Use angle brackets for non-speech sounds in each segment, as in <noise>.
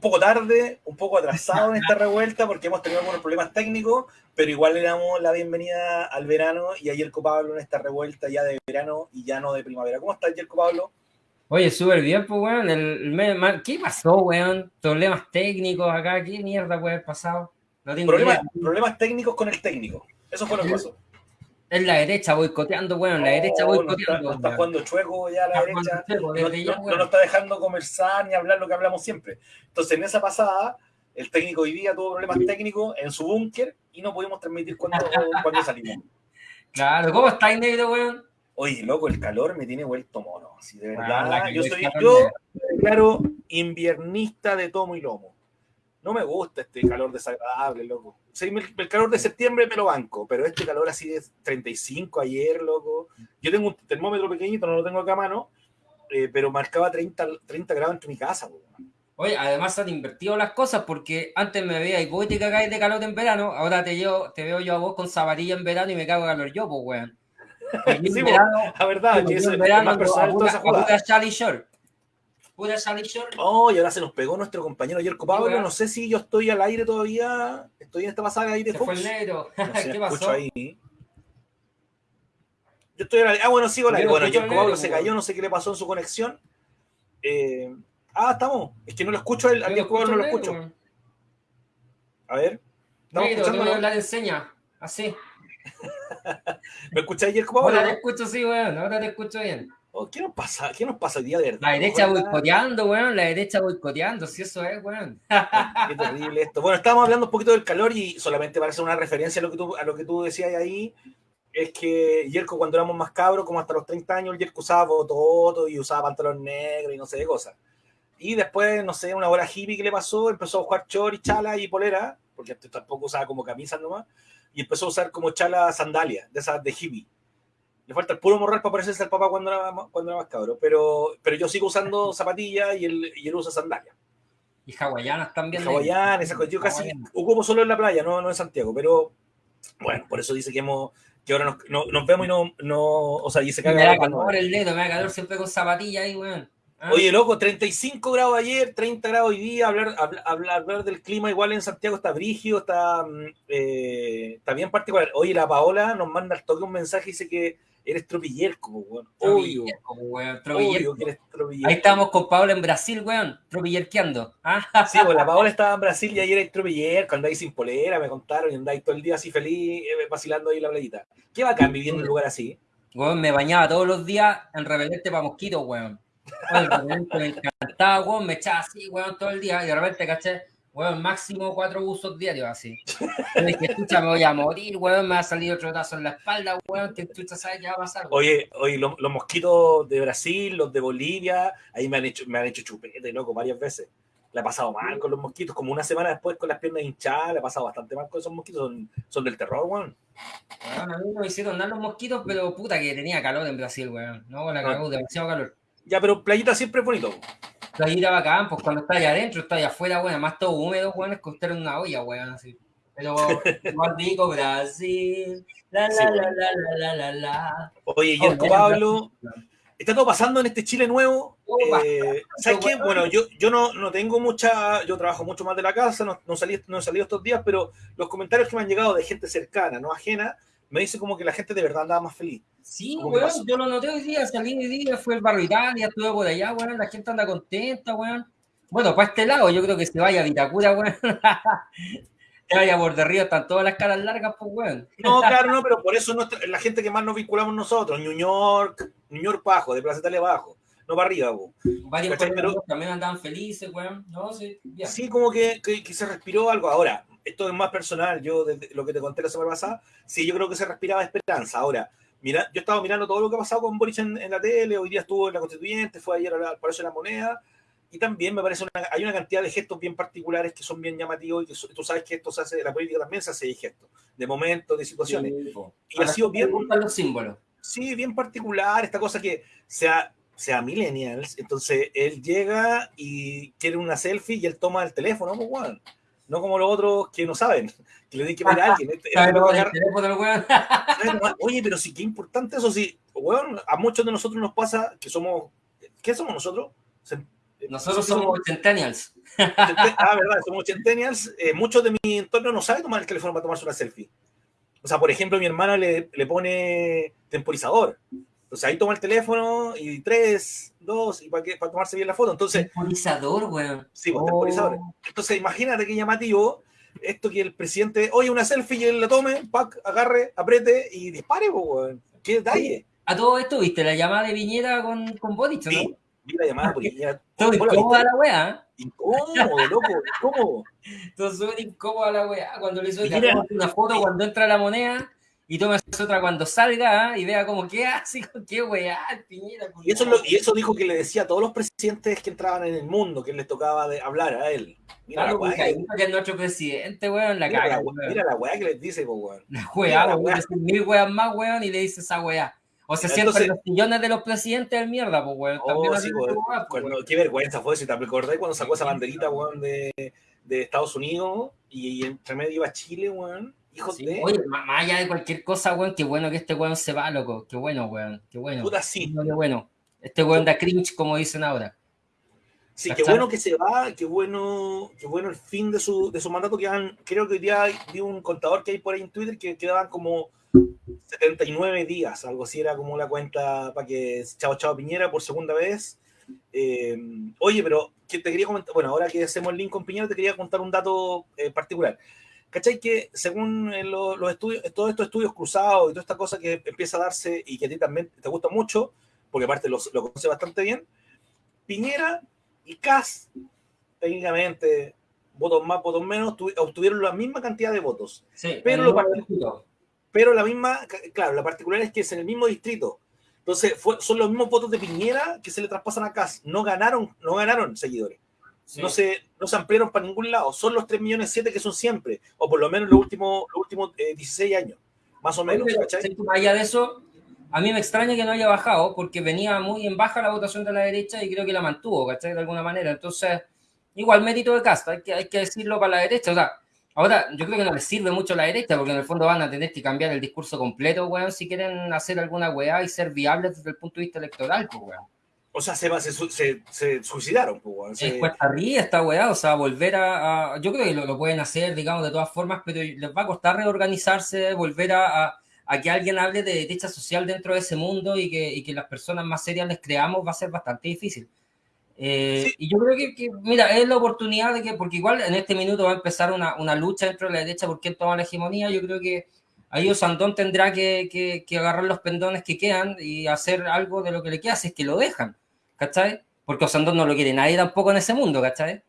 un poco tarde, un poco atrasado en <laughs> esta revuelta porque hemos tenido algunos problemas técnicos, pero igual le damos la bienvenida al verano y a Yerko Pablo en esta revuelta ya de verano y ya no de primavera. ¿Cómo estás, Yerko Pablo? Oye, súper bien, pues, weón. El, ¿Qué pasó, weón? Problemas técnicos acá, ¿qué mierda puede haber pasado? No tengo problemas, problemas técnicos con el técnico. Eso fue lo que pasó. Es la derecha boicoteando, bueno, la derecha boicoteando. No está, jugando chueco ya la derecha. no, no, nos está dejando conversar ni hablar lo que hablamos siempre. Entonces, en esa pasada, el técnico hoy día tuvo problemas técnicos en su búnker y no pudimos transmitir cuando, <laughs> cuando salimos. Claro, ¿cómo estáis, negro, weón? Oye, loco, el calor me tiene vuelto mono. Así de verdad, yo soy, yo, claro, inviernista de tomo y lomo. No me gusta este calor desagradable, loco. el calor de septiembre me lo banco, pero este calor así de 35 ayer, loco. Yo tengo un termómetro pequeñito, no lo tengo acá a mano, eh, pero marcaba 30, 30 grados en mi casa. Oye, además han invertido las cosas porque antes me veía y vos te cagáis de calor en verano, ahora te, yo, te veo yo a vos con zaparilla en verano y me cago de calor yo, pues, weón. <laughs> sí, verano, la verdad, que eso es más personal toda esa jugada. Short. Oh, y ahora se nos pegó nuestro compañero Yerko Pablo. No sé si yo estoy al aire todavía. Estoy en esta pasada ahí de Fox. fue el negro. <laughs> ¿Qué pasó? Ahí. Yo estoy al aire. Ah, bueno, sigo al aire. Bueno, Yerko Pablo se cayó, no sé qué le pasó en su conexión. Eh... ah, estamos. Es que no lo escucho, al Yerko Pablo no lo escucho. A ver. ¿Estamos negro, escuchando? hablar en seña. Así. <laughs> ¿Me escucháis, Yerko Pablo? Ahora te escucho, sí, weón. Ahora te escucho bien. Oh, ¿qué, nos pasa? ¿Qué nos pasa el día de verdad? La derecha boicoteando, weón, la derecha boicoteando, si eso es, weón. Qué terrible esto. Bueno, estábamos hablando un poquito del calor y solamente para hacer una referencia a lo que tú, a lo que tú decías ahí, es que Yerko cuando éramos más cabros, como hasta los 30 años, Yerko usaba bototo y usaba pantalón negro y no sé qué cosas. Y después, no sé, una hora hippie que le pasó, empezó a jugar chor y chala y polera, porque tampoco usaba como camisa nomás, y empezó a usar como chala sandalias, de esas de hippie le falta el puro morral para parecerse al papá cuando era, cuando era más cabro. Pero, pero yo sigo usando <laughs> zapatillas y él, y él usa sandalias. Y hawaianas también. Hawaianas, esa Yo casi ocupo solo en la playa, no, no en Santiago. Pero bueno, por eso dice que hemos que ahora nos, nos, vemos y no, no, o sea, y se caga. Me da calor el dedo, me da calor siempre con zapatillas ahí, weón. ¿Ah? Oye, loco, 35 grados ayer, 30 grados hoy día, hablar, hablar, hablar del clima igual en Santiago está brígido, está, mm, eh, está bien particular. Oye, la Paola nos manda al toque un mensaje y dice que eres tropiller como weón. Obvio. weón. Obvio que eres Ahí estábamos con Paola en Brasil, weón. Tropillerqueando. ¿Ah? Sí, pues la Paola estaba en Brasil y ayer era tropiller, cuando ahí sin polera, me contaron, y andáis todo el día así feliz, eh, vacilando ahí la playita. ¿Qué bacán viviendo en un lugar así? Weón, me bañaba todos los días en repelente para mosquitos, weón. me encantaba, weón, me echaba así, weón, todo el día, y de repente, caché, weón, máximo cuatro usos diarios así. Yo dije, escucha, me voy a morir, weón, me va a salir otro tazo en la espalda, weón, que escucha, ¿sabes qué va a pasar? Oye, oye, los, mosquitos de Brasil, los de Bolivia, ahí me han hecho, me han hecho chupete, loco, varias veces. Le ha pasado mal con los mosquitos, como una semana después con las piernas hinchadas, le ha pasado bastante mal con esos mosquitos, son, son del terror, weón. Bueno, a mí me hicieron dar los mosquitos, pero puta que tenía calor en Brasil, weón. No, la cagó, demasiado calor. Ya, pero playita siempre es bonito. Playita bacán, pues cuando está allá adentro, está allá afuera, weón, más todo húmedo, weón, es costar una olla, weón, así. Pero <laughs> más rico Brasil, la la, la la la la la Oye, y el Pablo, está todo pasando en este Chile nuevo. Eh, ¿Sabes qué? Bueno, yo, yo no, no, tengo mucha, yo trabajo mucho más de la casa, no, no, salí, no he salido estos días, pero los comentarios que me han llegado de gente cercana, no ajena, me dice como que la gente de verdad andaba más feliz. Sí, weón, yo lo noté hoy día, salí hoy día, fue el barrio Italia, estuve por allá, weón, la gente anda contenta, weón. Bueno, para este lado, yo creo que se vaya a Vitacura, weón. <laughs> que vaya por de río, están todas las caras largas, pues, weón. No, <laughs> claro, no, pero por eso la gente que más nos vinculamos nosotros, New York, New York bajo, de Plaza Italia abajo, no para arriba, weón. Varios pero, también andaban felices, weón. No, sí, sí como que, que, que se respiró algo. Ahora, esto es más personal, yo desde lo que te conté la semana pasada, sí, yo creo que se respiraba esperanza. Ahora, mira, yo estaba mirando todo lo que ha pasado con Boris en, la tele, hoy día estuvo en la Constituyente, fue ayer al Palacio de la Moneda, y también me parece una, hay una cantidad de gestos bien particulares que son bien llamativos y que tú sabes que esto se hace, la política también se hace de gestos, de momentos, de situaciones. y ha sido bien... los símbolos. Sí, bien particular, esta cosa que se ha, sea millennials, entonces él llega y quiere una selfie y él toma el teléfono, pues, weón. No como los otros que no saben, <laughs> que le tienen que a alguien. Este- este <laughs> Oye, pero sí, qué importante eso, sí. Weón, a muchos de nosotros nos pasa que somos. ¿Qué somos nosotros? Se- Nosotros sí somos <laughs> centennials. Ah, verdad, somos centennials. Eh, muchos de mi entorno no saben tomar el teléfono para tomarse una selfie. O sea, por ejemplo, mi hermana le, le pone temporizador. Entonces ahí toma el teléfono y tres, dos, y para, tomarse bien la foto. Entonces, Temporizador, weón. sí, pues, Oh. temporizador. Entonces, imagínate qué llamativo esto que el presidente, oye, una selfie y él la tome, pack, agarre, apriete y dispare, pues, weón. Qué detalle. A todo esto, ¿viste? La llamada de Viñera con, con Boric, ¿no? Sí, vi la llamada porque ya. <laughs> Todo ¿Vos la incómoda la weá. Incómodo, loco, incómodo. <laughs> Todo súper incómoda la weá. Cuando le hizo una foto cuando entra la moneda y tomas otra cuando salga ¿ah? y vea como qué hace, <laughs> con qué weá, Piñera. Y eso, es lo- y eso dijo que le decía a todos los presidentes que entraban en el mundo, que les tocaba de hablar a él. Mira la Claro, weá, porque que es nuestro presidente, weón, la mira, caga, la, weón. mira la weá que les dice, po, weón. La mira weá, la weón, decir mil weas más, weón, y le dice esa weá. O se sientan Entonces- los sillones de los presidentes del mierda, pues, weón. Oh, sí, po, weá, weón. qué vergüenza fue, si te acordás cuando sacó esa banderita, weón, de, de Estados Unidos y, entre medio iba Chile, weón. Hijos Sí, de. Oye, más allá de cualquier cosa, weón, qué bueno que este weón se va, loco. Qué bueno, weón. Qué bueno. Puta, sí. Qué bueno. Este weón da cringe, como dicen ahora. Sí, qué bueno que se va, qué bueno, qué bueno el fin de su, de su mandato. Quedan, creo que hoy día vi un contador que hay por ahí en Twitter que quedaban como 79 días, algo así era como la cuenta para que Chao Chao Piñera por segunda vez. Eh, oye, pero que te quería comentar, bueno, ahora que hacemos el link con Piñera, te quería contar un dato eh, particular. ¿Cachai? Que según eh, lo- los estudios, todos estos estudios cruzados y toda esta cosa que empieza a darse y que a ti también te gusta mucho, porque aparte lo, lo conoce bastante bien, Piñera y Cas, técnicamente, votos más, votos menos, tu- obtuvieron la misma cantidad de votos. Sí, Pero lo número parti- de votos. Pero la misma, claro, la particular es que es en el mismo distrito. Entonces, fue- son los mismos votos de Piñera que se le traspasan a Cas. No ganaron, no ganaron seguidores. Sí. No, se, no se ampliaron para ningún lado. Son los 3 millones 7 que son siempre, o por lo menos los últimos, los últimos eh, 16 años, más o menos. Más allá de eso, a mí me extraña que no haya bajado, porque venía muy en baja la votación de la derecha y creo que la mantuvo, ¿cachai? De alguna manera. Entonces, igual mérito de Casta, hay que, hay que decirlo para la derecha. O sea, ahora yo creo que no les sirve mucho a la derecha, porque en el fondo van a tener que cambiar el discurso completo, weón, si quieren hacer alguna weá y ser viables desde el punto de vista electoral, pues, weón. O sea, se, se, se, se suicidaron. pues. Se- Es cuesta arriba esta weá, o sea, volver a, a- Yo creo que lo, lo pueden hacer, digamos, de todas formas, pero les va a costar reorganizarse, volver a, a- a que alguien hable de derecha social dentro de ese mundo y que, y que las personas más serias les creamos va a ser bastante difícil. Eh, Sí. Y yo creo que, que, mira, es la oportunidad de que, porque igual en este minuto va a empezar una, una lucha dentro de la derecha por quién toma la hegemonía, yo creo que ahí Osandón tendrá que, que, que agarrar los pendones que quedan y hacer algo de lo que le queda, si es que lo dejan, ¿cachai? Porque Osandón no lo quiere nadie tampoco en ese mundo, ¿cachai?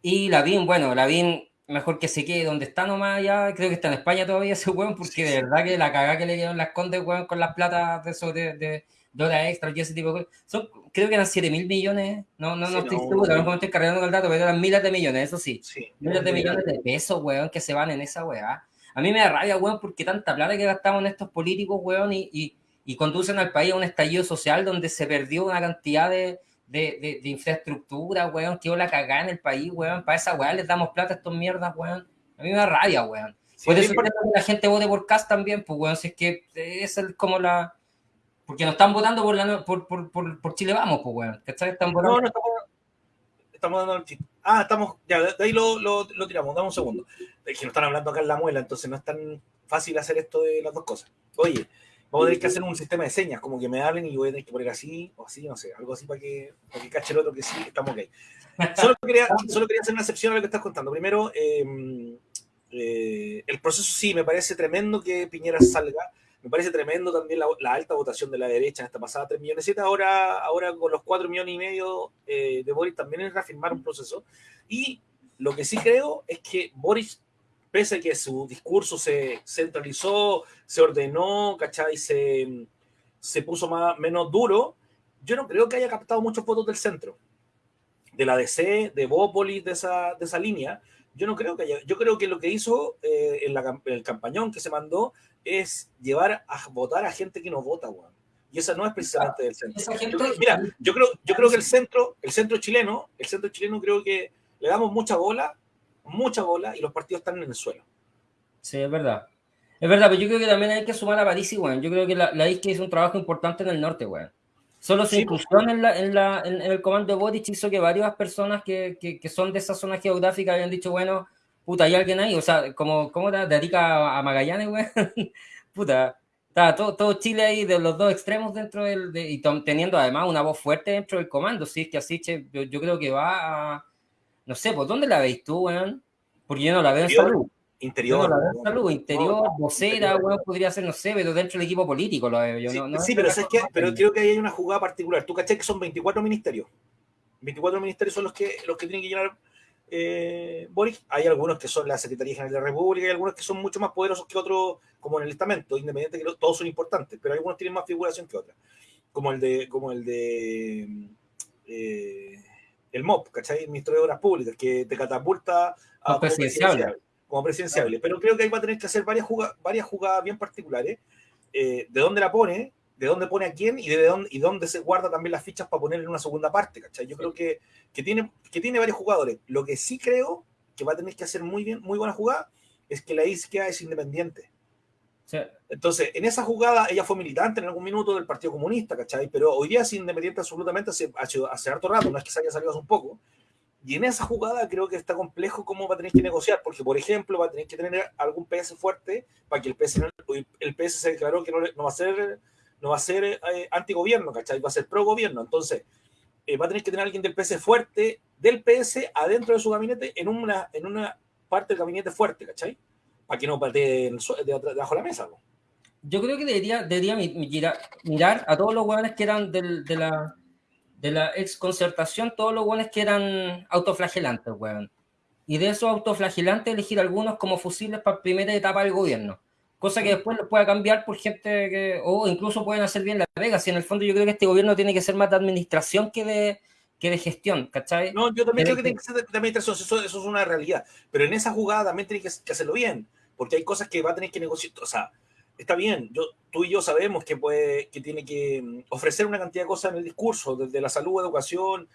Y Lavín, bueno, Lavín mejor que se quede donde está nomás ya, creo que está en España todavía ese weón, porque de verdad que la cagada que le dieron las condes, weón, con las platas de eso de, de, de horas extras y ese tipo de cosas, son, creo que eran 7 mil millones, no, no, Sí, no estoy no, seguro, no. estoy cargando con el dato, pero eran miles de millones, eso sí, sí, miles de millones de pesos, weón, que se van en esa weá. A mí me da rabia, weón, porque tanta plata que gastamos en estos políticos, weón, y, y, y conducen al país a un estallido social donde se perdió una cantidad de, de, de, de infraestructura, weón, quedó la cagada en el país, weón, para esa weá les damos plata a estos mierdas, weón. A mí me da rabia, weón. Sí, Por eso la gente vote por Cast también, pues, weón, si es que es el- como la... Porque no están votando por, la, por, por, por, por Chile Vamos, pues, weón, ¿cachai? Están votando... No, no estamos, estamos dando el chiste. Ah, estamos, ya, de ahí lo, lo, lo tiramos, dame un segundo. Es que no están hablando acá en la muela, entonces no es tan fácil hacer esto de las dos cosas. Oye, vamos a tener que hacer un sistema de señas, como que me hablen y yo voy a tener que poner así o así, no sé, algo así para que, para que cache el otro que sí, estamos ok. Solo quería, <laughs> solo quería hacer una excepción a lo que estás contando. Primero, eh, eh, el proceso sí, me parece tremendo que Piñera salga. Me parece tremendo también la, la alta votación de la derecha en esta pasada 3 millones 7. Ahora, ahora con los 4 millones y medio eh, de Boris también es reafirmar un proceso. Y lo que sí creo es que Boris, pese a que su discurso se centralizó, se ordenó, ¿cachai? Se, se puso más, menos duro, yo no creo que haya captado muchos votos del centro. De la DC, de Bópolis, de esa, de esa línea. Yo no creo que haya. Yo creo que lo que hizo eh, en, la, en el campañón que se mandó es llevar a votar a gente que no vota, weón. y esa no es precisamente del centro. mira, yo creo, yo creo que el centro, el centro chileno, el centro chileno creo que le damos mucha bola, mucha bola, y los partidos están en el suelo. Sí, es verdad. Es verdad, pero yo creo que también hay que sumar a París y, bueno, yo creo que la, la ISKE hizo un trabajo importante en el norte, bueno. Solo su inclusión en, la, en, la, en, el comando de Boric hizo que varias personas que, que, que, son de esa zona geográfica habían dicho, bueno, puta, hay alguien ahí, o sea, como, ¿cómo te dedica a Magallanes, güey? <laughs> puta, está todo, todo, Chile ahí de los dos extremos dentro del, de, y teniendo además una voz fuerte dentro del comando, sí, es que así, che, yo, yo, creo que va a, no sé, ¿por dónde la veis tú, güey? Porque yo no la veo en salud. Interior. salud, interior, vocera, bueno, podría ser, no sé, pero dentro del equipo político lo veo yo. Sí, no, no sí pero, es que, pero creo que hay una jugada particular. Tú caché que son 24 ministerios. 24 ministerios son los que, los que tienen que llenar eh, Boric. Hay algunos que son la Secretaría General de la República, hay algunos que son mucho más poderosos que otros, como en el estamento, independiente que todos son importantes, pero algunos tienen más figuración que otros. Como el de, como el de eh, el MOP, ¿cachai? El Ministro de Obras Públicas, que te catapulta a presidencial como presidenciable. Pero creo que ahí va a tener que hacer varias jugadas, varias jugadas bien particulares. Eh, de dónde la pone, de dónde pone a quién y de dónde, y dónde se guarda también las fichas para poner en una segunda parte, ¿cachai? Yo creo que, que, tiene, que tiene varios jugadores. Lo que sí creo que va a tener que hacer muy bien, muy buena jugada, es que la isquia es independiente. Entonces, en esa jugada, ella fue militante en algún minuto del Partido Comunista, ¿cachai? Pero hoy día es independiente absolutamente hace, hace harto rato, no es que se haya salido hace un poco. Y en esa jugada creo que está complejo cómo va a tener que negociar, porque por ejemplo va a tener que tener algún PS fuerte para que el PS, el PS se declaró que no, no va a ser, no va a ser eh, antigobierno, ¿cachai? Va a ser pro gobierno. Entonces eh, va a tener que tener alguien del PS fuerte, del PS adentro de su gabinete, en una, en una parte del gabinete fuerte, ¿cachai? Para que no patee debajo de la mesa. ¿no? Yo creo que debería, debería mirar, mirar a todos los hueones que eran del, de la de la ex concertación, todos los buenos que eran autoflagelantes, weón. Y de esos autoflagelantes elegir algunos como fusibles para primera etapa del gobierno. Cosa que después lo pueda cambiar por gente que, o incluso pueden hacer bien la pega. Si en el fondo yo creo que este gobierno tiene que ser más de administración que de, que de gestión, ¿cachai? No, yo también creo que tiene que ser de administración, eso, eso, es una realidad. Pero en esa jugada también tiene que, que hacerlo bien, porque hay cosas que va a tener que negociar. O sea, está bien, yo, tú y yo sabemos que, puede, que tiene que mm, ofrecer una cantidad de cosas en el discurso, desde la salud, educación,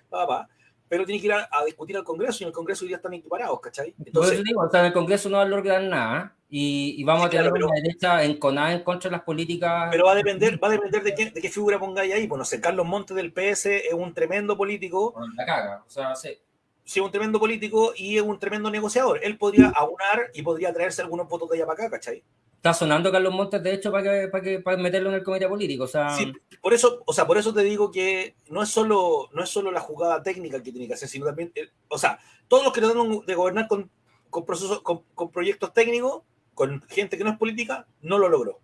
pero tiene que ir a, discutir al Congreso y en el Congreso ya están equiparados, ¿cachai? Entonces, digo, o sea, en el Congreso no va a lograr nada y, y vamos a tener una derecha enconada en contra de las políticas. Pero va a depender, va a depender de, qué, de qué figura pongáis ahí. Bueno, sé, Carlos Montes del PS es un tremendo político. la caga, o sea, sí. Sí, un tremendo político y es un tremendo negociador. Él podría aunar y podría traerse algunos votos de allá para acá, ¿cachai? Está sonando Carlos Montes, de hecho, para, que, para, que, para meterlo en el comité político. O sea... Sí, por eso, o sea, por eso te digo que no es solo, no es solo la jugada técnica que tiene que hacer, sino también, eh, o sea, todos los que tratan de gobernar con, con, procesos, con, con, proyectos técnicos, con gente que no es política, no lo logró.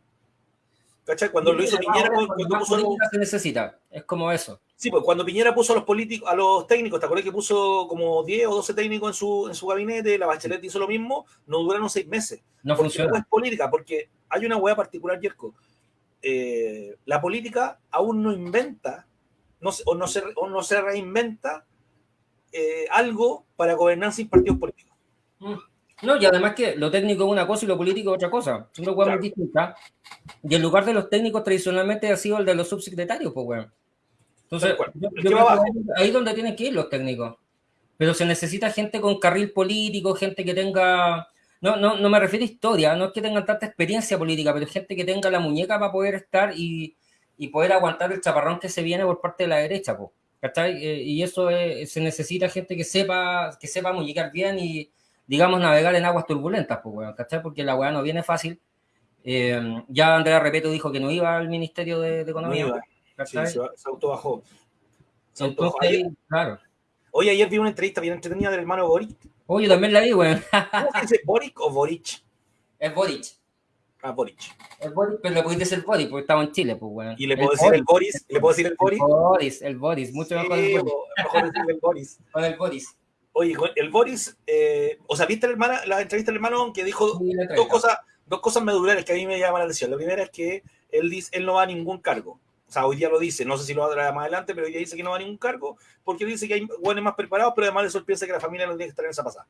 ¿Cachai? Cuando lo hizo Piñera, cuando, puso se necesita, es como eso. Sí, pues cuando Piñera puso a los políticos, a los técnicos, ¿te acuerdas que puso como 10 o 12 técnicos en su, en su gabinete? La Bachelet hizo lo mismo, no duraron seis meses. No funciona. No es política, porque hay una hueá particular, Yerko. Eh, la política aún no inventa no, o, no se, o no se reinventa eh, algo para gobernar sin partidos políticos. Mm. No, y además que lo técnico es una cosa y lo político es otra cosa. Son dos claro. muy distintas. Y el lugar de los técnicos tradicionalmente ha sido el de los subsecretarios, pues, weón. Entonces, yo, yo creo que ahí es donde tienen que ir los técnicos. Pero se necesita gente con carril político, gente que tenga. No, no, no me refiero a historia, no es que tengan tanta experiencia política, pero gente que tenga la muñeca para poder estar y, y poder aguantar el chaparrón que se viene por parte de la derecha. ¿cachai? Eh, y eso es, se necesita gente que sepa, que sepa muñecar bien y, digamos, navegar en aguas turbulentas, weón, ¿cachai? Porque la weá no viene fácil. Eh, ya Andrea Repeto dijo que no iba al Ministerio de, de Economía. No sí, se, se autobajó. Se Entonces, ayer, claro. Oye, ayer vi una entrevista bien entretenida del hermano Boric. Oye, también la vi, weón. ¿Cómo se dice, Boric o Boric? Es Boric. Ah, Boric. El Boric, pero le puedes decir Boric porque estaba en Chile, pues, weón. Y le puedo el decir Boris. el Boris. ¿Le puedo decir el Boris? El Boris, el Boris. Mucho sí, mejor el Boris. Mejor decirle el Boris. <laughs> Con el Boris. Oye, el Boris, eh, o sea, ¿viste la, hermana, la entrevista del hermano que dijo sí, dos, cosas, dos cosas medulares que a mí me llaman la atención? La primera es que él, dice, él no va a ningún cargo. Sea, hoy día lo dice, no sé si lo va a traer más adelante, pero hoy día dice que no va a ningún cargo porque dice que hay buenos más preparados, pero además le sorprende que la familia no tiene que estar en esa pasada.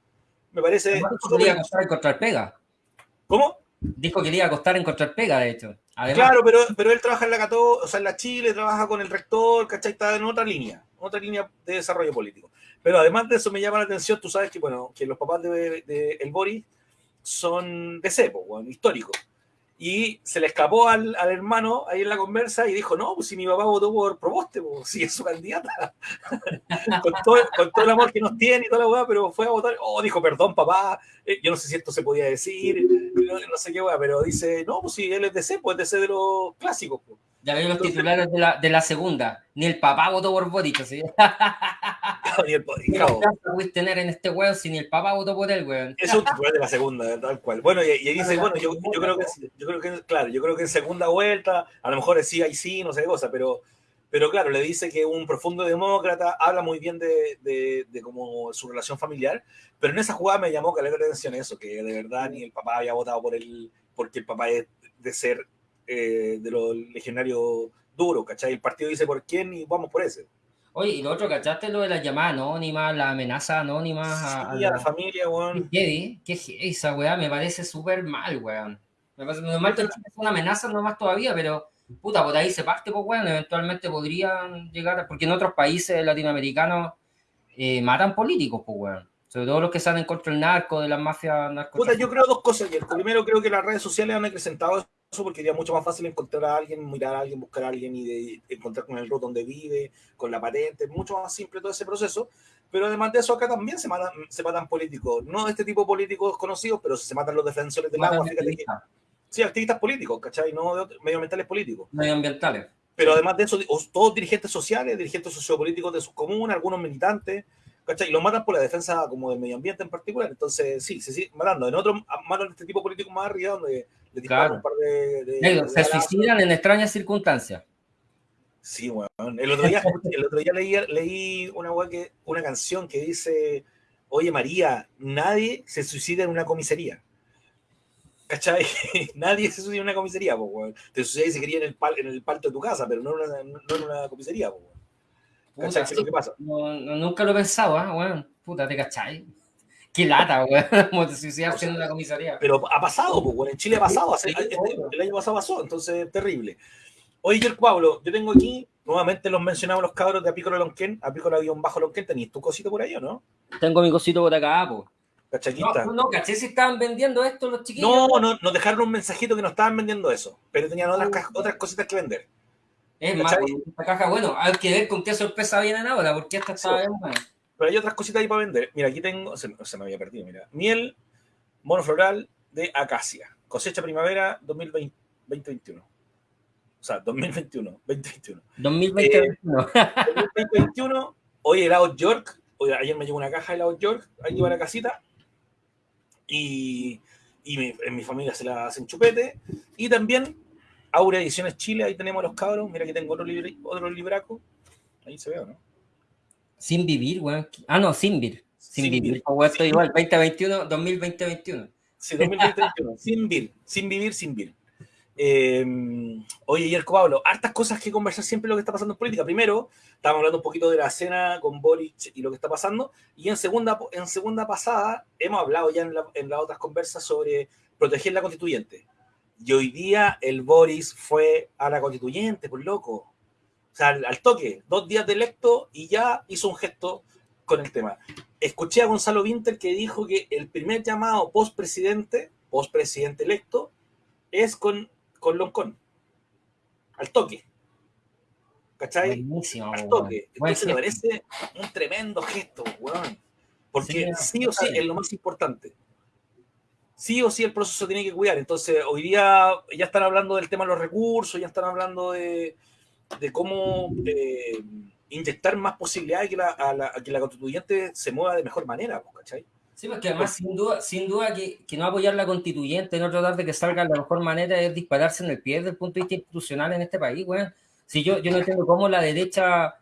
Me parece. Podría pasar encontrar pega. ¿Cómo? Dijo que le iba a costar encontrar pega, de hecho. claro, pero, pero él trabaja en la Cato, o sea, en la Chile, trabaja con el rector, ¿cachai? Está en otra línea, otra línea de desarrollo político. Pero además de eso me llama la atención, tú sabes que, bueno, que los papás de, El Boris son de cepo, bueno, históricos y se le escapó al, al, hermano ahí en la conversa y dijo, no, pues si mi papá votó por Proboste, pues si es su candidata. <laughs> con, todo, con, todo, el amor que nos tiene y toda la weá, pero fue a votar, oh, dijo, perdón, papá, eh, yo no sé si esto se podía decir, no, sé qué weá, pero dice, no, pues si él es de C, pues es de C de los clásicos. Pues. Ya veo los titulares de la, de la segunda. Ni el papá votó por Boric, ¿sí? <laughs> <laughs> ni el papá. puedes tener en este weón si ni el papá votó por él, weón? Es un titular de la segunda, tal cual. Bueno, y, y dice, bueno, yo, yo, creo que, yo creo que, claro, yo creo que en segunda vuelta, a lo mejor es sí, ahí sí, no sé qué cosa, pero, pero claro, le dice que un profundo demócrata habla muy bien de, de, de como su relación familiar, pero en esa jugada me llamó que le atención eso, que de verdad ni el papá había votado por él, porque el papá es de ser eh, de los legionarios duros, ¿cachai? El partido dice por quién y vamos por ese. Oye, y lo otro, ¿cachaste lo de la llamada anónima, la amenaza anónima a, a, la... familia, weón? ¿Qué, ¿Qué esa weá? Me parece súper mal, weón. Me parece normal que es una amenaza nomás todavía, pero puta, por ahí se parte, pues weón, eventualmente podrían llegar, porque en otros países latinoamericanos eh, matan políticos, pues weón. Sobre todo los que salen contra el narco, de las mafias narco. Puta, yo creo dos cosas, Primero, creo que las redes sociales han acrecentado porque sería mucho más fácil encontrar a alguien, mirar a alguien, buscar a alguien y de, encontrar con el root donde vive, con la patente, mucho más simple todo ese proceso. Pero además de eso, acá también se matan, se matan políticos, no este tipo de políticos conocidos, pero se matan los defensores del agua. sí, activistas políticos, ¿cachai? No de medioambientales políticos. Medioambientales. Pero además de eso, todos dirigentes sociales, dirigentes sociopolíticos de sus comunas, algunos militantes, ¿cachai? Y los matan por la defensa como del medio ambiente en particular. Entonces, sí, se sigue matando. En otros matan este tipo de políticos más arriba, donde claro. se suicidan en extrañas circunstancias. Sí, bueno. El otro día, el otro día leí, leí una, que, una canción que dice, oye María, nadie se suicida en una comisaría. ¿Cachai? <laughs> nadie se suicida en una comisaría, pues, Te suicidas si quería en el, pal, en el palto de tu casa, pero no en una, no en una comisaría, pues, ¿Cachai? ¿Qué lo que pasa? No, nunca lo pensado, ¿eh? Bueno, puta, ¿te cachai? Qué lata, güey. <laughs> Como te suicidas haciendo la comisaría. Pero ha pasado, pues, en Chile ha pasado. Hace, el, año pasado pasó, entonces terrible. Oye, el Pablo, yo tengo aquí, nuevamente los mencionamos los cabros de Apícola Lonquén, Apícola-Bajo Lonquén. ¿Tenías tu cosito por ahí o no? Tengo mi cosito por acá, pues. Cachaquita. No, no, caché si estaban vendiendo esto los chiquillos. No, no, nos dejaron un mensajito que no estaban vendiendo eso, pero tenían otras, otras cositas que vender. Es más, esta caja, bueno, hay que ver con qué sorpresa vienen ahora, porque esta estaba bien buena. Pero hay otras cositas ahí para vender. Mira, aquí tengo, se, me había perdido, mira. Miel monofloral de acacia. Cosecha primavera 2021. O sea, 2021, 2021. 2021. Eh, 2021. Hoy helado York. Hoy, ayer me llegó una caja de helado York. Ahí lleva la casita. Y, y mi, en mi familia se la hacen chupete. Y también Aura Ediciones Chile. Ahí tenemos a los cabros. Mira que tengo otro, otro libraco. Ahí se ve, ¿no? Sin vivir, weón. Ah, no, sin vivir. Sin, vivir. Esto igual, 2021, 2020-21. Sí, 2021. <laughs> sin vivir, sin vivir, sin vivir. Eh, oye, Yerko Pablo, hartas cosas que conversar siempre lo que está pasando en política. Primero, estábamos hablando un poquito de la cena con Boric y lo que está pasando. Y en segunda, en segunda pasada, hemos hablado ya en, en las otras conversas sobre proteger la constituyente. Y hoy día el Boris fue a la constituyente, por loco. O sea, al, toque, dos días de electo y ya hizo un gesto con el tema. Escuché a Gonzalo Winter que dijo que el primer llamado post-presidente, post-presidente electo, es con, con Loncón. Al toque. ¿Cachai? Buenísimo, al toque. Entonces me parece un tremendo gesto, weón. Porque sí, o sí es lo más importante. Sí o sí el proceso tiene que cuidar. Entonces, hoy día ya están hablando del tema de los recursos, ya están hablando de, de cómo eh, inyectar más posibilidades que la, a la, que la constituyente se mueva de mejor manera, ¿cachai? Sí, porque además, sin duda, sin duda que, que, no apoyar la constituyente, no tratar de que salga de la mejor manera, es dispararse en el pie desde el punto de vista institucional en este país, güey. Si yo, yo no entiendo cómo la derecha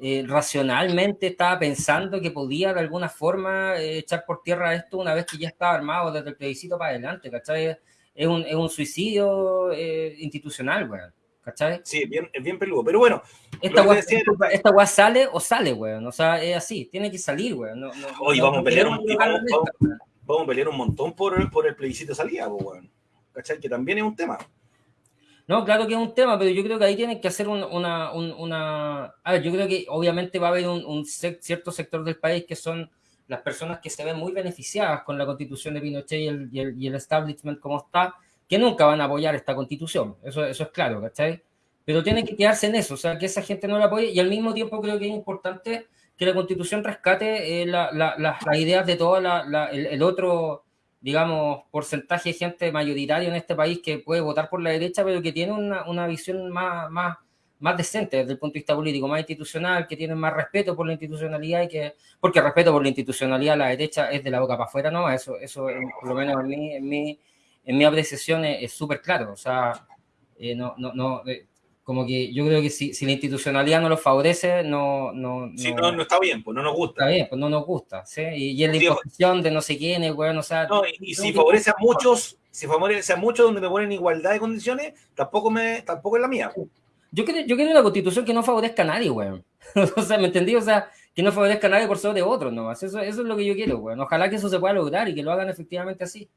eh, racionalmente estaba pensando que podía de alguna forma eh, echar por tierra esto una vez que ya estaba armado desde el plebiscito para adelante, ¿cachai? Es un, es un suicidio eh, institucional, güey. ¿Cachai? Sí, bien, es bien peludo. Pero bueno. Esta weá, esta sale o sale, weón. O sea, es así. Tiene que salir, weón. No, Hoy vamos, a pelear un, vamos, vamos, a pelear un montón por, por el plebiscito de salida, weón. ¿cachai? Que también es un tema. No, claro que es un tema, pero yo creo que ahí tienen que hacer una... una, A ver, yo creo que obviamente va a haber un, cierto sector del país que son las personas que se ven muy beneficiadas con la constitución de Pinochet y el, y el, establishment como está, que nunca van a apoyar esta constitución. Eso, eso es claro, ¿cachai? Pero tienen que quedarse en eso, o sea, que esa gente no la apoye y al mismo tiempo creo que es importante que la constitución rescate eh, las ideas de todo el, otro, digamos, porcentaje de gente mayoritario en este país que puede votar por la derecha, pero que tiene una, visión más, más, más decente desde el punto de vista político, más institucional, que tiene más respeto por la institucionalidad y que, porque respeto por la institucionalidad la derecha es de la boca para afuera, ¿no? Eso, eso por lo menos en mi, en mi, en mi apreciación es súper claro, o sea, eh, no, no, no, eh, como que yo creo que si, si la institucionalidad no lo favorece, no... no, sí, no, no, está bien, pues no nos gusta. Está bien, pues no nos gusta, ¿sí? Y, y es la imposición de no sé quiénes, bueno, o sea... No, y, si favorece a muchos, si favorece a muchos donde me ponen igualdad de condiciones, tampoco, me, tampoco es la mía. Yo quiero, yo quiero una constitución que no favorezca a nadie, weón. <laughs> o sea, ¿me entendí? O sea, que no favorezca a nadie por sobre otros, ¿no? Eso, eso es lo que yo quiero, weón. Ojalá que eso se pueda lograr y que lo hagan efectivamente así.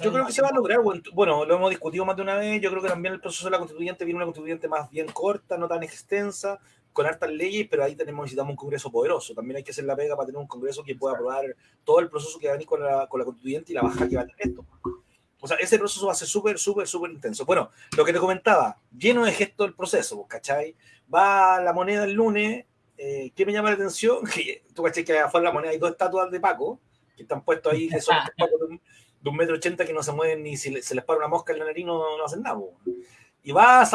Yo creo que se va a lograr, bueno, lo hemos discutido más de una vez, yo creo que también el proceso de la constituyente viene una constituyente más bien corta, no tan extensa, con hartas leyes, pero ahí tenemos, necesitamos un congreso poderoso, también hay que hacer la pega para tener un congreso que pueda aprobar todo el proceso que va a venir con la, con la constituyente y la baja que va a tener esto. O sea, ese proceso va a ser súper, súper, súper intenso. Bueno, lo que te comentaba, lleno de gesto el proceso, ¿cachai? Va la moneda el lunes, eh, ¿qué me llama la atención? <laughs> Que tú cachai que afuera de la moneda hay dos estatuas de Paco, que están puestos ahí, que son <laughs> de un metro ochenta que no se mueven ni si se les para una mosca en la nariz no, no hacen nada. Y va,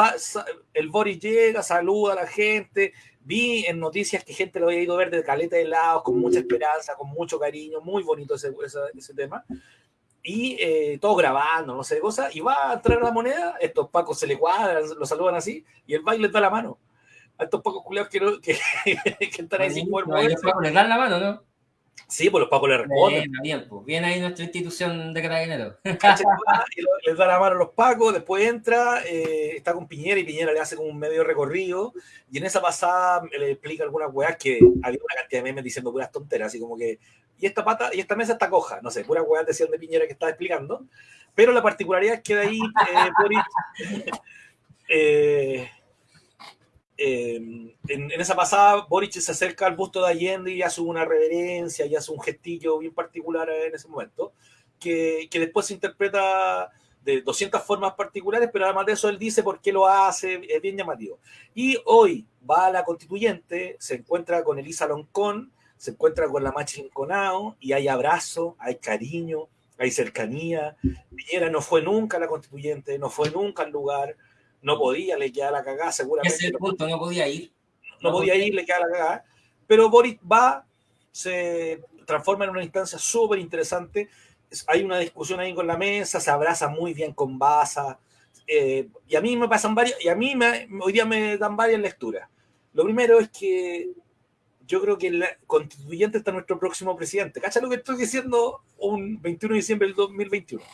el Boris llega, saluda a la gente. Vi en noticias que gente lo había ido a ver de caleta de lados, con mucha esperanza, con mucho cariño, muy bonito ese, ese, tema. Y eh, todo grabando, no sé cosas. Y va a entrar la moneda, estos pacos se le cuadran, lo saludan así, y el baile les da la mano. A estos pacos culeados que, que, <laughs> que, están ahí sin poder dan la mano, ¿no? Sí, pues los pacos le responden. Bien, pues. Viene ahí nuestra institución de carabineros. <laughs> <laughs> les da la mano a los pacos, después entra, eh, está con Piñera y Piñera le hace como un medio recorrido. Y en esa pasada le explica algunas weas que había una cantidad de memes diciendo puras tonteras, así como que, y esta pata, y esta mesa está coja, no sé, puras weas decían de Piñera que estaba explicando. Pero la particularidad es que de ahí eh, <laughs> eh Em, en, esa pasada, Boric se acerca al busto de Allende y hace una reverencia y hace un gestillo bien particular en ese momento, que, que después se interpreta de 200 formas particulares, pero además de eso él dice por qué lo hace, es bien llamativo. Y hoy va a la constituyente, se encuentra con Elisa Loncón, se encuentra con la Machin Conao y hay abrazo, hay cariño, hay cercanía. Piñera no fue nunca la constituyente, no fue nunca al lugar, no podía, le queda la cagada, seguramente. Ese es el punto, no podía ir. No, podía ir, le queda la cagada. Pero Boris va, se transforma en una instancia súper interesante. Hay una discusión ahí con la mesa, se abraza muy bien con Baza. Eh, y a mí me pasan varias, y a mí me, hoy día me dan varias lecturas. Lo primero es que yo creo que el constituyente está nuestro próximo presidente. ¿Cacha lo que estoy diciendo un 21 de diciembre del 2021?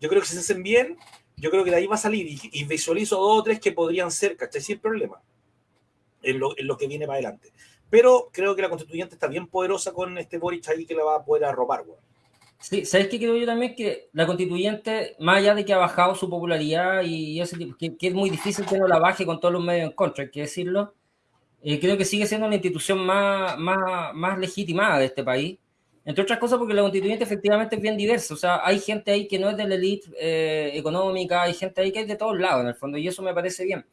Yo creo que si se hacen bien, yo creo que de ahí va a salir y, visualizo dos o tres que podrían ser, ¿cachai? Sin problema en lo, en lo, que viene para adelante. Pero creo que la constituyente está bien poderosa con este Boric ahí que la va a poder arropar, güey. Sí, ¿sabes qué creo yo también? Que la constituyente, más allá de que ha bajado su popularidad y ese tipo, que, es muy difícil que no la baje con todos los medios en contra, hay que decirlo, eh, creo que sigue siendo la institución más, más, más legitimada de este país entre otras cosas porque la constituyente efectivamente es bien diversa. O sea, hay gente ahí que no es de la élite eh, económica, hay gente ahí que es de todos lados en el fondo, y eso me parece bien.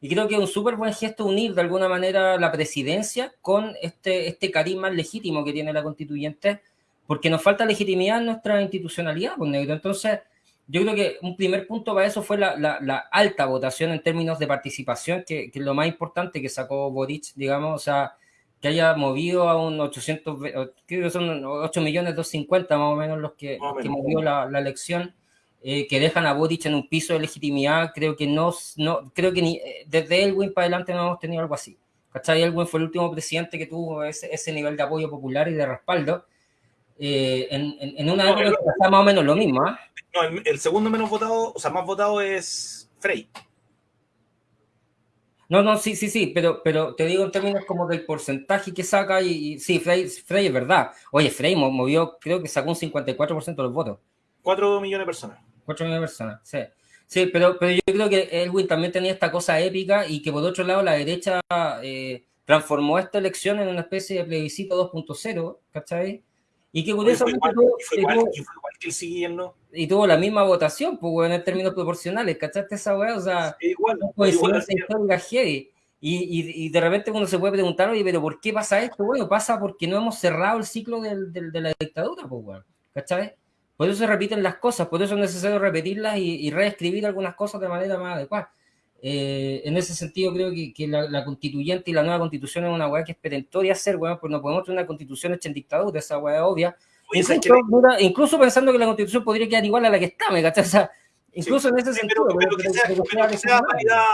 Y creo que es un súper buen gesto unir de alguna manera la presidencia con este, este carisma legítimo que tiene la constituyente, porque nos falta legitimidad en nuestra institucionalidad, pues, negro. Entonces, yo creo que un primer punto para eso fue la, la, alta votación en términos de participación, que, que, es lo más importante que sacó Boric, digamos, o sea, que haya movido a un 800, creo que son 8 millones 250 más o menos los que, movió la, elección, eh, que dejan a Boric en un piso de legitimidad, creo que no, no creo que ni, eh, desde Elwin para adelante no hemos tenido algo así. ¿Cachai? Elwin fue el último presidente que tuvo ese, ese nivel de apoyo popular y de respaldo. Eh, en, en, una época que está más o menos lo mismo. ¿ah? No, el, el, segundo menos votado, o sea, más votado es Frey. No, no, sí, sí, sí, pero, pero te digo en términos como del porcentaje que saca y, sí, Frey, Frey, es verdad. Oye, Frey movió, creo que sacó un 54% de los votos. 4 millones de personas. 4 millones de personas, sí. Sí, pero, pero yo creo que Elwin también tenía esta cosa épica y que por otro lado la derecha eh, transformó esta elección en una especie de plebiscito 2.0, ¿cachai? Y que curiosamente tuvo, y tuvo la misma votación, pues, bueno, en términos proporcionales, ¿cachaste esa weá? O sea, igual, igual heavy. Y, y, de repente uno se puede preguntar, oye, pero ¿por qué pasa esto? Bueno, pasa porque no hemos cerrado el ciclo del, del, de la dictadura, pues, bueno, ¿cachai? Por eso se repiten las cosas, por eso es necesario repetirlas y, y reescribir algunas cosas de manera más adecuada. Eh, en ese sentido, creo que, que la, la, constituyente y la nueva constitución es una weá que es perentoria hacer, weón, pues no podemos tener una constitución hecha en dictadura, esa weá obvia. Incluso, que... mira, incluso, pensando que la constitución podría quedar igual a la que está, ¿me cachas? O sea, incluso sí, en ese sí, sentido. Pero, pero, que, sea, pero, que, sea válida,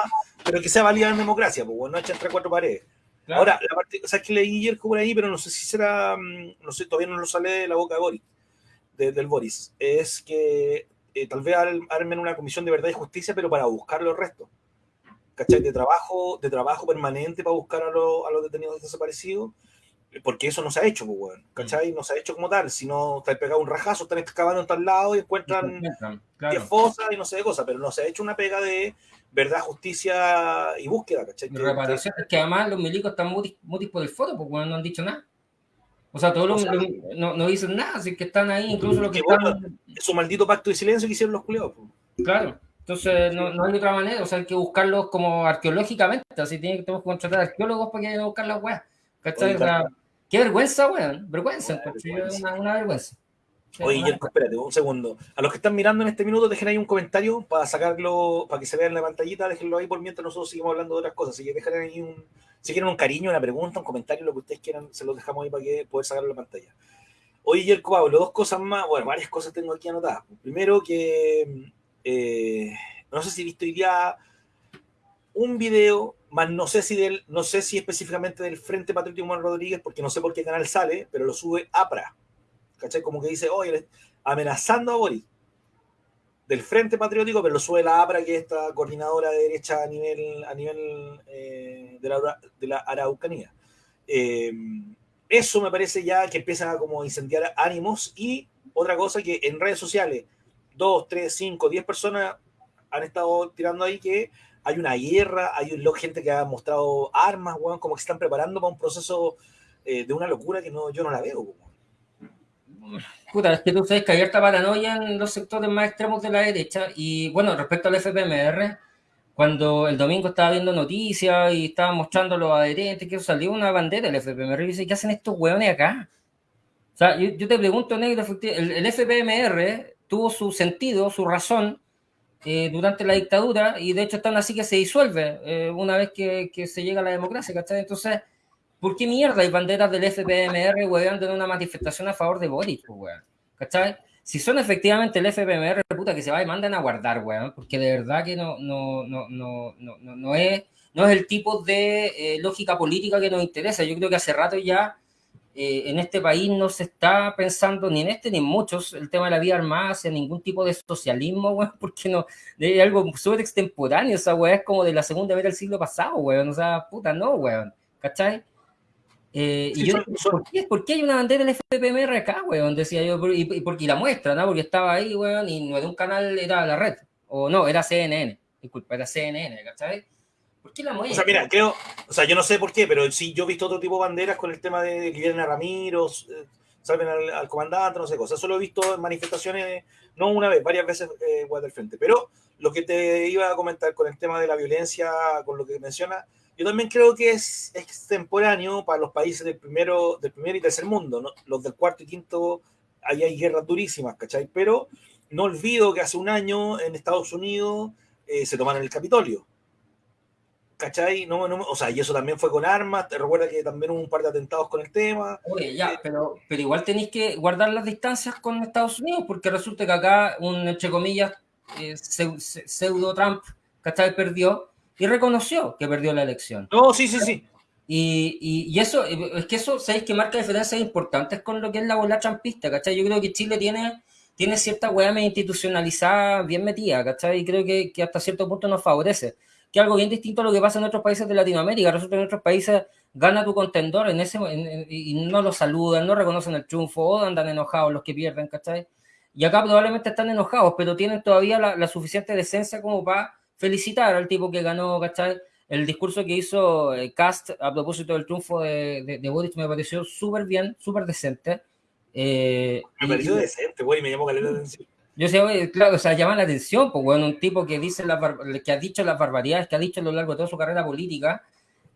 pero que sea válida en democracia, pues, no hecha entre cuatro paredes. Claro. Ahora, la parte, o sea, que leí ayer por ahí, pero no sé si será, mm, no sé, todavía no lo sale de la boca de Boris, de, del Boris, es que eh, tal vez armen una comisión de verdad y justicia, pero para buscar los restos. ¿Cachai? De trabajo, de trabajo permanente para buscar a, lo, a los detenidos desaparecidos, porque eso no se ha hecho, pues, bueno, ¿cachai? No se ha hecho como tal, si no te pegado un rajazo, están excavando en tal lado y encuentran 10 claro. fosas y no sé de cosas, pero no se ha hecho una pega de verdad, justicia y búsqueda, ¿cachai? Que, reparación, es que además los milicos están muy, muy por el foto, porque bueno, no han dicho nada. O sea, todos los, los, no, no, dicen nada, así que están ahí, incluso los que, que bueno, están... Su maldito pacto de silencio que hicieron los culeos. Pues. Claro. Entonces, no, no, hay otra manera, o sea, hay que buscarlos como arqueológicamente, así tiene, tenemos que contratar arqueólogos para que vayan a buscar las weas. ¿Cachai? Sea, qué vergüenza, weón, vergüenza, vergüenza. Una, una, vergüenza. Oye, Yerko, espérate un segundo. A los que están mirando en este minuto, dejen ahí un comentario para sacarlo, para que se vea en la pantallita, déjenlo ahí por mientras nosotros seguimos hablando de otras cosas. Así que dejen ahí un, si quieren un cariño, una pregunta, un comentario, lo que ustedes quieran, se los dejamos ahí para que poder sacarlo en la pantalla. Oye, Yerko Pablo, dos cosas más, bueno, varias cosas tengo aquí anotadas. Primero que eh, no sé si viste hoy día un video, más no sé si del, no sé si específicamente del Frente Patriótico Manuel Rodríguez, porque no sé por qué canal sale, pero lo sube APRA. ¿Cachai? Como que dice, oye, amenazando a Boris. Del Frente Patriótico, pero lo sube la APRA, que es esta coordinadora de derecha a nivel, a nivel eh, de, la, de, la, Araucanía. Eh, eso me parece ya que empiezan a como incendiar ánimos y otra cosa que en redes sociales, dos, tres, cinco, diez personas han estado tirando ahí que hay una guerra, hay gente que ha mostrado armas, weón, como que se están preparando para un proceso eh, de una locura que no, yo no la veo. Weón. Es que tú sabes que hay harta paranoia en los sectores más extremos de la derecha. Y bueno, respecto al FPMR, cuando el domingo estaba viendo noticias y estaba mostrando los adherentes, que salió una bandera del FPMR y dice, ¿qué hacen estos weones acá? O sea, yo, yo te pregunto, negro, el, el FPMR tuvo su sentido, su razón, eh, durante la dictadura y de hecho están así que se disuelve eh, una vez que, que, se llega a la democracia, ¿cachai? Entonces, ¿por qué mierda hay banderas del FPMR, weón, en una manifestación a favor de Boris, weón? ¿Cachai? Si son efectivamente el FPMR, puta, que se va y manden a guardar, weón, porque de verdad que no, no, no, no, no, no, no es, no es el tipo de eh, lógica política que nos interesa. Yo creo que hace rato ya eh, en este país no se está pensando ni en este ni en muchos el tema de la vida armada hacia ningún tipo de socialismo, <laughs> weón, porque no, es algo súper extemporáneo, o sea, weón, es como de la segunda vez del siglo pasado, weón, o sea, puta, no, weón, ¿cachai? Eh, sí, y yo, son, son... ¿por, qué, ¿por, qué, hay una bandera del FPMR acá, weón? Decía yo, y, y, porque, y la muestra, ¿no? Porque estaba ahí, weón, y no era un canal, era la red, o no, era CNN, disculpa, era CNN, ¿cachai? ¿Por qué la muestra? O sea, mira, creo, o sea, yo no sé por qué, pero sí, yo he visto otro tipo de banderas con el tema de a Ramiro, eh, salven al, al, comandante, no sé cosas. Eso lo he visto en manifestaciones, no una vez, varias veces eh, del frente. Pero lo que te iba a comentar con el tema de la violencia, con lo que menciona, yo también creo que es extemporáneo para los países del primero, del primer y tercer mundo, ¿no? los del cuarto y quinto, ahí hay guerras durísimas, ¿cachai? Pero no olvido que hace un año en Estados Unidos eh, se tomaron el Capitolio ¿cachai? No, no, o sea, y eso también fue con armas, te recuerda que también hubo un par de atentados con el tema. Oye, ya, eh, pero, pero igual tenéis que guardar las distancias con Estados Unidos, porque resulta que acá un, entre comillas, eh, pseudo Trump, ¿cachai? Perdió y reconoció que perdió la elección. No, sí, sí, sí. Y, y, y, eso, es que eso, ¿sabéis que marca diferencias importantes con lo que es la bola trampista, ¿cachai? Yo creo que Chile tiene, tiene cierta hueá institucionalizada bien metida, ¿cachai? Y creo que, que hasta cierto punto nos favorece que algo bien distinto a lo que pasa en otros países de Latinoamérica. Resulta que en otros países gana tu contendor en ese, en, y no lo saludan, no reconocen el triunfo, o andan enojados los que pierden, ¿cachai? Y acá probablemente están enojados, pero tienen todavía la, suficiente decencia como para felicitar al tipo que ganó, ¿cachai? El discurso que hizo eh, Cast a propósito del triunfo de, de, de Boric me pareció súper bien, súper decente. Eh, me pareció decente, güey, me llamó caleta la atención. Yo sé, claro, o sea, llama la atención, pues, bueno, un tipo que dice la, que ha dicho las barbaridades que ha dicho a lo largo de toda su carrera política,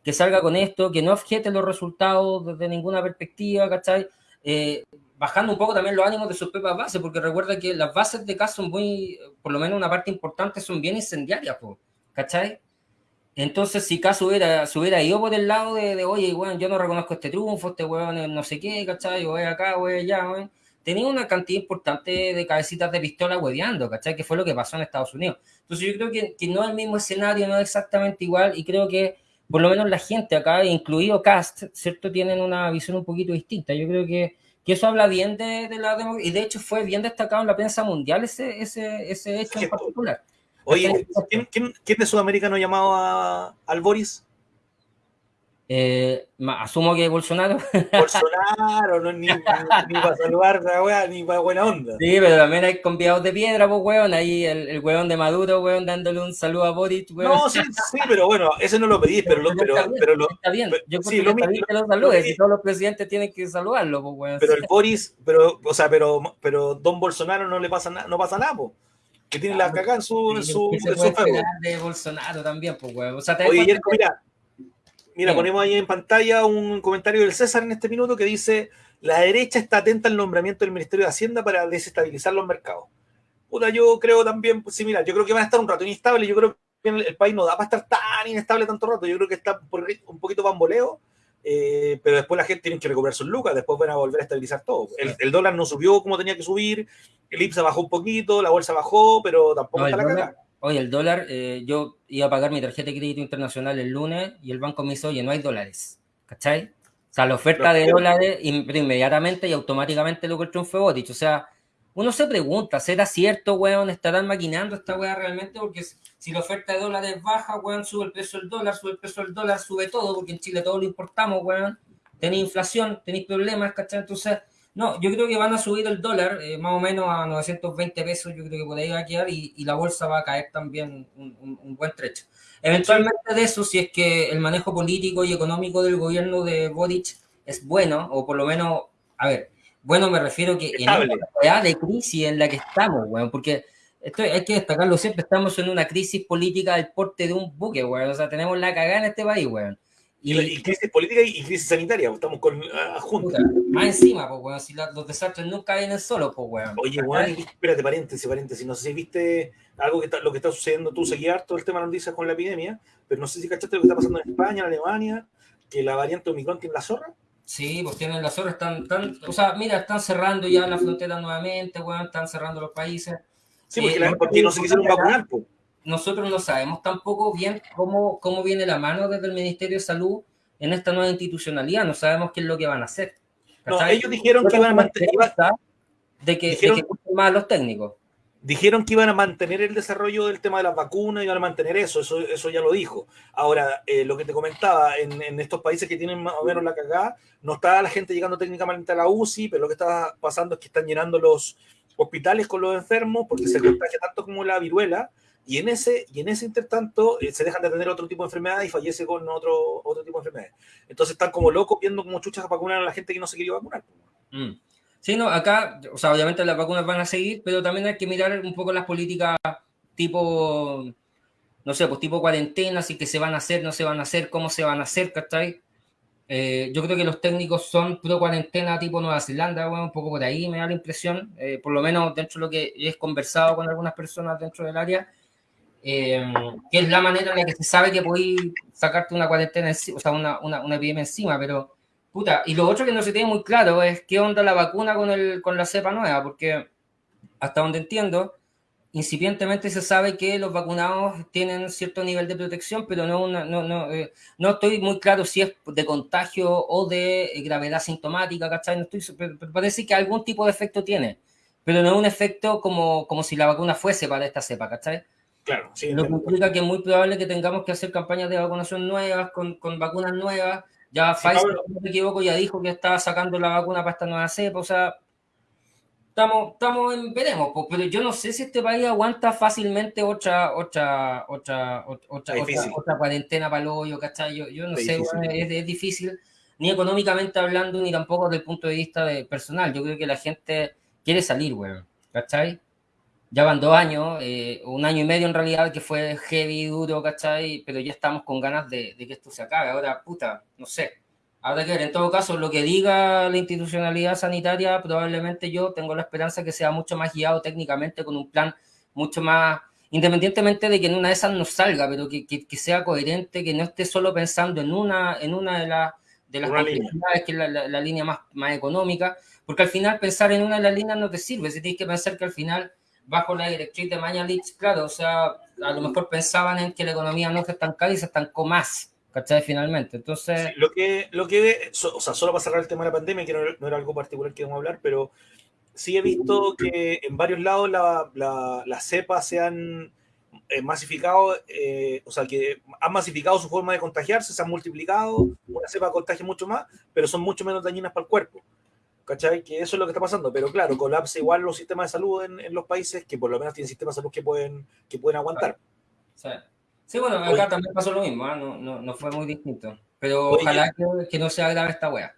que salga con esto, que no objete los resultados desde ninguna perspectiva, ¿cachai? Eh, bajando un poco también los ánimos de sus propias bases, porque recuerda que las bases de caso son muy, por lo menos una parte importante, son bien incendiarias, ¿cachai? Entonces, si caso hubiera, hubiera ido por el lado de, oye, bueno, yo no reconozco este triunfo, este weón no sé qué, ¿cachai? Yo voy acá, voy allá, weón. Tenía una cantidad importante de cabecitas de pistola hueveando, ¿cachai? Que fue lo que pasó en Estados Unidos. Entonces, yo creo que, que no es el mismo escenario, no es exactamente igual, y creo que por lo menos la gente acá, incluido Cast, ¿cierto? Tienen una visión un poquito distinta. Yo creo que que eso habla bien de, la democracia, y de hecho fue bien destacado en la prensa mundial ese, ese, ese hecho en particular. Oye, ¿quién, quién, quién de Sudamérica no llamaba al Boris? Eh, asumo que Bolsonaro. <laughs> Bolsonaro, no, ni, ni, para saludar ni para buena onda. Sí, pero también hay conviados de piedra, pues, weón. Ahí el, el weón de Maduro, weón, dándole un saludo a Boric, weón. No, sí, sí, pero bueno, ese no lo pedís, pero, lo, pero, está bien, pero lo, está bien. Yo creo sí, que lo, está bien que lo saludes, y todos los presidentes tienen que saludarlo, pues, weón. Pero el Boris, pero, o sea, pero, pero Don Bolsonaro no le pasa nada, no pasa nada, pues. Que tiene ah, la cagada en su, en su, en su de Bolsonaro también, pues, weón. O sea, te Oye, Yerko, mira, Mira, ponemos ahí en pantalla un comentario del César en este minuto que dice: La derecha está atenta al nombramiento del Ministerio de Hacienda para desestabilizar los mercados. Puta, yo creo también, pues, sí, mira, yo creo que van a estar un rato inestables. Yo creo que el, país no da para estar tan inestable tanto rato. Yo creo que está un poquito bamboleo, eh, pero después la gente tiene que recuperar sus lucas, después van a volver a estabilizar todo. El, el, dólar no subió como tenía que subir, el IPSA bajó un poquito, la bolsa bajó, pero tampoco no, está la cagada. Oye, el dólar, eh, yo iba a pagar mi tarjeta de crédito internacional el lunes y el banco me hizo, oye, no hay dólares. ¿Cachai? O sea, la oferta de dólares inmediatamente y automáticamente lo que el triunfo fue dicho. O sea, uno se pregunta, ¿será cierto, weón? ¿Estarán maquinando esta weá realmente? Porque si la oferta de dólares baja, weón, sube el precio del dólar, sube el precio del dólar, sube todo, porque en Chile todo lo importamos, weón. Tenéis inflación, tenéis problemas, ¿cachai? Entonces, no, yo creo que van a subir el dólar eh, más o menos a 920 pesos, yo creo que por ahí va a quedar y, y la bolsa va a caer también un, un, un, buen trecho. Eventualmente de eso, si es que el manejo político y económico del gobierno de Boric es bueno, o por lo menos, a ver, bueno me refiero que Estable. en esta de crisis en la que estamos, bueno, porque esto hay que destacarlo siempre, estamos en una crisis política del porte de un buque, weón, o sea, tenemos la cagada en este país, weón. Y, y, crisis política y, crisis sanitaria, pues, estamos con uh, juntas. Más encima, pues, weón, si la, los desastres nunca vienen solos, pues, weón. Oye, weón, espérate, paréntesis, paréntesis, no sé si viste algo que está, lo que está sucediendo, tú seguías todo el tema noticias con la epidemia, pero no sé si cachaste lo que está pasando en España, en Alemania, que la variante Omicron tiene la zorra. Sí, pues tienen la zorra, están, están, o sea, mira, están cerrando ya la frontera nuevamente, weón, están cerrando los países. Sí, porque, eh, la, porque no se quisieron vacunar, pues nosotros no sabemos tampoco bien cómo, cómo viene la mano desde el Ministerio de Salud en esta nueva institucionalidad, no sabemos qué es lo que van a hacer. No, ellos dijeron que iban a mantener... De que, dijeron, de que más los técnicos. Dijeron que iban a mantener el desarrollo del tema de las vacunas, iban a mantener eso, eso, eso ya lo dijo. Ahora, eh, lo que te comentaba, en, en, estos países que tienen más o menos la cagada, no está la gente llegando técnicamente a la UCI, pero lo que está pasando es que están llenando los hospitales con los enfermos porque se contagia tanto como la viruela, y en ese, y en ese intertanto eh, se dejan de tener otro tipo de enfermedad y fallece con otro, otro tipo de enfermedad. Entonces están como locos viendo como chuchas vacunar a la gente que no se quería vacunar. Mm. Sí, no, acá, o sea, obviamente las vacunas van a seguir, pero también hay que mirar un poco las políticas tipo, no sé, pues tipo cuarentena, si que se van a hacer, no se van a hacer, cómo se van a hacer, ¿cachai? Eh, yo creo que los técnicos son pro cuarentena tipo Nueva Zelanda, bueno, un poco por ahí me da la impresión, eh, por lo menos dentro de lo que he conversado con algunas personas dentro del área, eh, que es la manera en la que se sabe que podéis sacarte una cuarentena, o sea, una, una, una, epidemia encima, pero, puta, y lo otro que no se tiene muy claro es qué onda la vacuna con, el, con la cepa nueva, porque hasta donde entiendo, incipientemente se sabe que los vacunados tienen cierto nivel de protección, pero no, una, no, no, eh, no estoy muy claro si es de contagio o de gravedad sintomática, ¿cachai? No estoy, pero parece que algún tipo de efecto tiene, pero no es un efecto como, como si la vacuna fuese para esta cepa, ¿cachai? Claro, sí, Lo que implica que es muy probable que tengamos que hacer campañas de vacunación nuevas, con, con vacunas nuevas. Ya sí, Pfizer, si no me equivoco, ya dijo que estaba sacando la vacuna para esta nueva cepa, o sea... estamos, estamos en, veremos, pues, pero yo no sé si este país aguanta fácilmente otra, otra, otra, otra, otra, cuarentena para el hoyo, ¿cachai? Yo, yo no sé, es, es, difícil, ni económicamente hablando, ni tampoco desde el punto de vista de personal. Yo creo que la gente quiere salir, weón, ¿cachai? Ya van dos años, eh, un año y medio en realidad, que fue heavy, duro, ¿cachai? Pero ya estamos con ganas de, de que esto se acabe. Ahora, puta, no sé Habrá que ver, en todo caso, lo que diga la institucionalidad sanitaria, probablemente yo tengo la esperanza que sea mucho más guiado técnicamente con un plan mucho más, independientemente de que en una de esas no salga, pero que, que, sea coherente, que no esté solo pensando en una, en una de, la, de las que es la, la, línea más, más económica, porque al final pensar en una de las líneas no te sirve, si tienes que pensar que al final, bajo la directriz de Mañalich, claro, o sea, a lo mejor pensaban en que la economía no se estancaba y se estancó más ¿cachai? Finalmente, entonces... lo que, lo que, o sea, solo para cerrar el tema de la pandemia, que no, era algo particular que vamos a hablar, pero sí he visto que en varios lados las la, la cepas se han eh, masificado, eh, o sea, que han masificado su forma de contagiarse, se han multiplicado, una cepa contagia mucho más, pero son mucho menos dañinas para el cuerpo. ¿Cachai? Que eso es lo que está pasando, pero claro, colapsa igual los sistemas de salud en, en los países que por lo menos tienen sistemas de salud que pueden, que pueden aguantar. Sí. Sí, bueno, acá también pasó lo mismo, ¿eh? no, no, no, fue muy distinto. Pero ojalá que, que, no sea grave esta wea.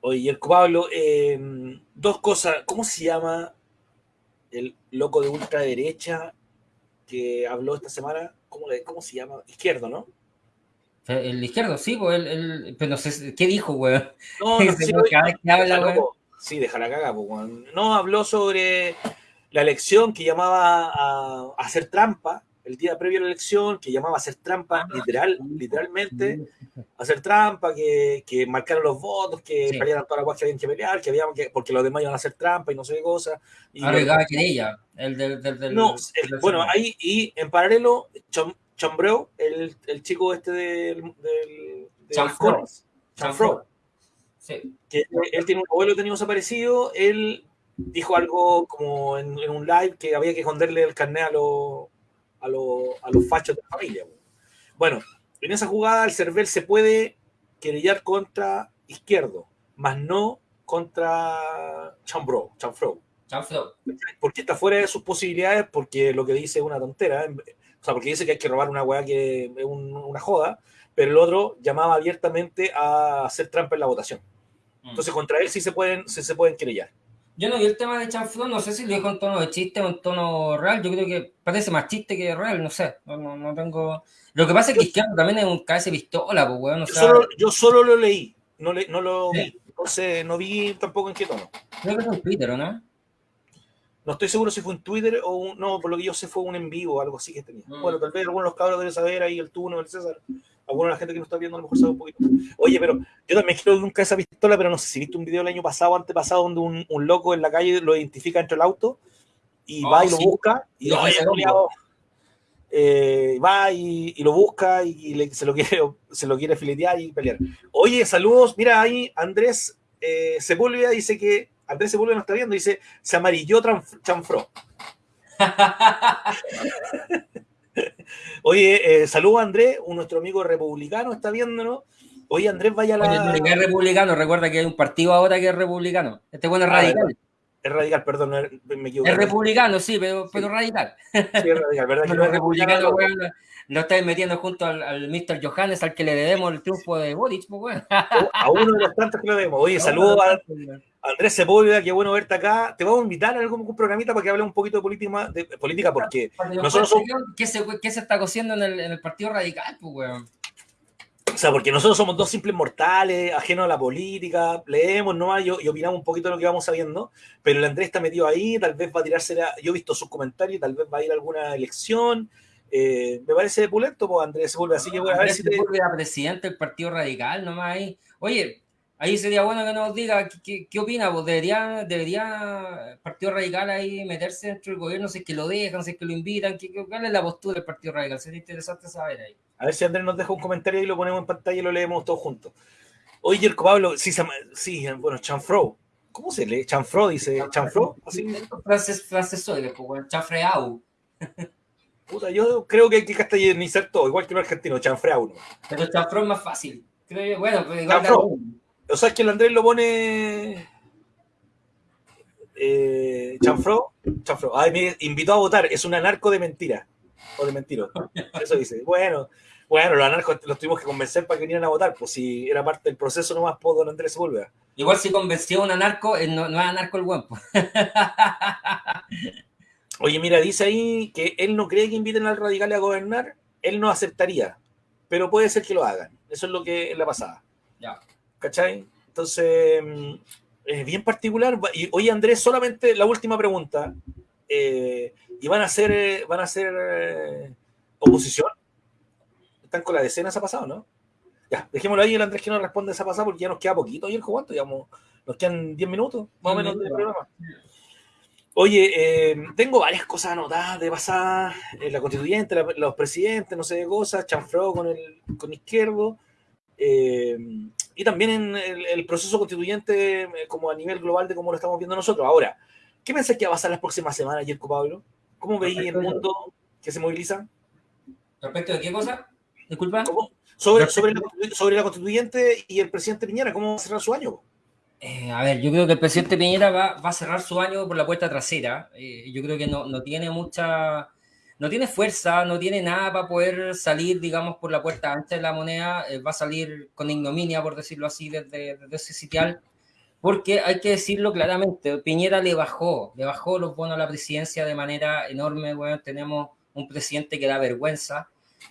Oye, el Pablo, eh, dos cosas. ¿Cómo se llama el loco de ultraderecha que habló esta semana? ¿Cómo, le, cómo se llama? Izquierdo, ¿no? El izquierdo, sí, pues el, el, pero no sé, ¿qué dijo, weón? No, no <laughs> sé, cada vez que habla, Sí, déjala cagar, pues, No, habló sobre la elección que llamaba a hacer trampa el día previo a la elección, que llamaba a hacer trampa, ah, literal, literalmente, hacer trampa, que, que marcaron los votos, que sí. pelearan todas las cosas que habían que pelear, que habían que, porque los demás iban a hacer trampa y no sé qué cosa. Y Arregaba querella, el del... del, del no, el, bueno, ahí, y en paralelo, Chom, Chombreu, el, el chico este del... del, Chanfro. Chanfro. Sí. Que él tiene un abuelo tenía desaparecido, él dijo algo como en, en, un live que había que esconderle el carnet a los a, a los fachos de la familia. Bueno, en esa jugada el Cervel se puede querellar contra Izquierdo, más no contra Chambro, Chanfro. Chanfro. Porque está fuera de sus posibilidades, porque lo que dice es una tontera. O sea, porque dice que hay que robar una weá que es un, una joda, pero el otro llamaba abiertamente a hacer trampa en la votación. Mm. Entonces, contra él sí se pueden, sí se pueden querellar. Yo no vi el tema de Chanflón, no sé si lo dijo en tono de chiste o en tono real. Yo creo que parece más chiste que real, no sé. No, no, no tengo. Lo que pasa es que Izquierdo también es un cabeza pistola, pues, weón. yo, solo, yo, solo, lo leí, no, le, no lo ¿Sí? vi. Entonces, no vi tampoco en qué tono. Creo que fue en Twitter, ¿o no? No estoy seguro si fue en Twitter o un, no, por lo que yo sé fue un en vivo o algo así que tenía. Mm. Bueno, tal vez algunos de los cabros deben saber ahí el tuno, el César alguna de la gente que nos está viendo a lo mejor sabe un poquito. Oye, pero yo también quiero nunca esa pistola, pero no sé si viste un video el año pasado o antepasado donde un, un, loco en la calle lo identifica entre el auto y oh, va y lo busca y lo eh, va y, y, lo busca y, le, se, lo quiere, <laughs> se lo quiere filetear y pelear. Oye, saludos. Mira ahí, Andrés eh, Sepúlveda dice que Andrés Sepúlveda nos está viendo, dice se amarilló chanfró. <laughs> Oye, eh, saludos a Andrés, nuestro amigo republicano está viéndonos. Oye, Andrés, vaya a la. Oye, que es republicano, recuerda que hay un partido ahora que es republicano. Este bueno es ah, radical. Es radical, perdón, me equivoqué. Es republicano, sí, pero, pero radical. Sí, es radical, ¿verdad? <laughs> Que no es republicano, lo estáis metiendo junto al, al, Mr. Johannes, al que le debemos el triunfo de Boric, pues, weón. A uno de los tantos que le debemos. Oye, saludos <laughs> a Andrés Sepúlveda, qué bueno verte acá. Te vamos a invitar a algún programita para que hablemos un poquito de política, de política porque nosotros somos... ¿Qué se, ¿Qué se está cociendo en el, en el Partido Radical, pues, weón? O sea, porque nosotros somos dos simples mortales, ajenos a la política, leemos nomás y, y opinamos un poquito de lo que vamos sabiendo, pero el Andrés está metido ahí, tal vez va a tirarse, la, yo he visto sus comentarios, tal vez va a ir a alguna elección, eh, me parece pulento, pues Andrés Sepúlveda, así que voy a ver si te... presidente del Partido Radical nomás ahí. Oye, ahí sería bueno que nos diga qué, qué opina, pues debería, debería el Partido Radical ahí meterse dentro del gobierno, si es que lo dejan, si es que lo invitan, ¿qué, cuál es la postura del Partido Radical? Sería interesante saber ahí. A ver si Andrés nos deja un comentario y lo ponemos en pantalla y lo leemos todos juntos. Oye, Jerko Pablo, sí, sí, bueno, Chanfro. ¿Cómo se lee? Chanfro dice, Chanfro. Así. Frases, frases pues, Chanfreau. <laughs> Puta, yo creo que hay que castellanizar todo, igual que el argentino, Chanfreau. ¿no? Pero Chanfro es más fácil. Creo yo, bueno, pues igual Chanfro. O sea, es que el Andrés lo pone Eh, Chanfro, Chanfro, ay, me invitó a votar, es un anarco de mentira. O de mentiro. Eso dice. Bueno, bueno, los anarcos los tuvimos que convencer para que vinieran a votar, pues si era parte del proceso nomás por don Andrés Sepúlveda. Igual si convenció a un anarco, eh, no, no es anarco el guapo. <laughs> Oye, mira, dice ahí que él no cree que inviten al radical a gobernar, él no aceptaría, pero puede ser que lo hagan. Eso es lo que es la pasada. Ya. ¿Cachai? Entonces, mm, es bien particular. Y oye, Andrés, solamente la última pregunta. Eh, ¿Y van a hacer, eh, van a hacer eh, oposición? ¿Están con la decena esa pasado, no? Ya, dejémoslo ahí el Andrés que no responde esa pasada porque ya nos queda poquito. ¿Y el cuánto? Digamos, nos quedan 10 minutos, más o menos, del programa. Oye, eh, tengo varias cosas anotadas de pasada. Eh, la constituyente, la, los presidentes, no sé de cosas, chanfró con el con izquierdo. Eh, y también en el, el, proceso constituyente eh, como a nivel global de cómo lo estamos viendo nosotros. Ahora, ¿qué pensás que va a pasar las próximas semanas, Yerko Pablo? ¿Cómo veis el mundo que se moviliza? ¿Respecto de qué cosa? Disculpa. Sobre, sobre, la, sobre la constituyente y el presidente Piñera, ¿cómo va a cerrar su año? Eh, a ver, yo creo que el presidente Piñera va, va, a cerrar su año por la puerta trasera. Eh, yo creo que no, no, tiene mucha, no tiene fuerza, no tiene nada para poder salir, digamos, por la puerta ancha de la moneda. Eh, va a salir con ignominia, por decirlo así, desde, desde, ese sitial. Porque hay que decirlo claramente, Piñera le bajó, le bajó los bonos a la presidencia de manera enorme. Bueno, tenemos un presidente que da vergüenza.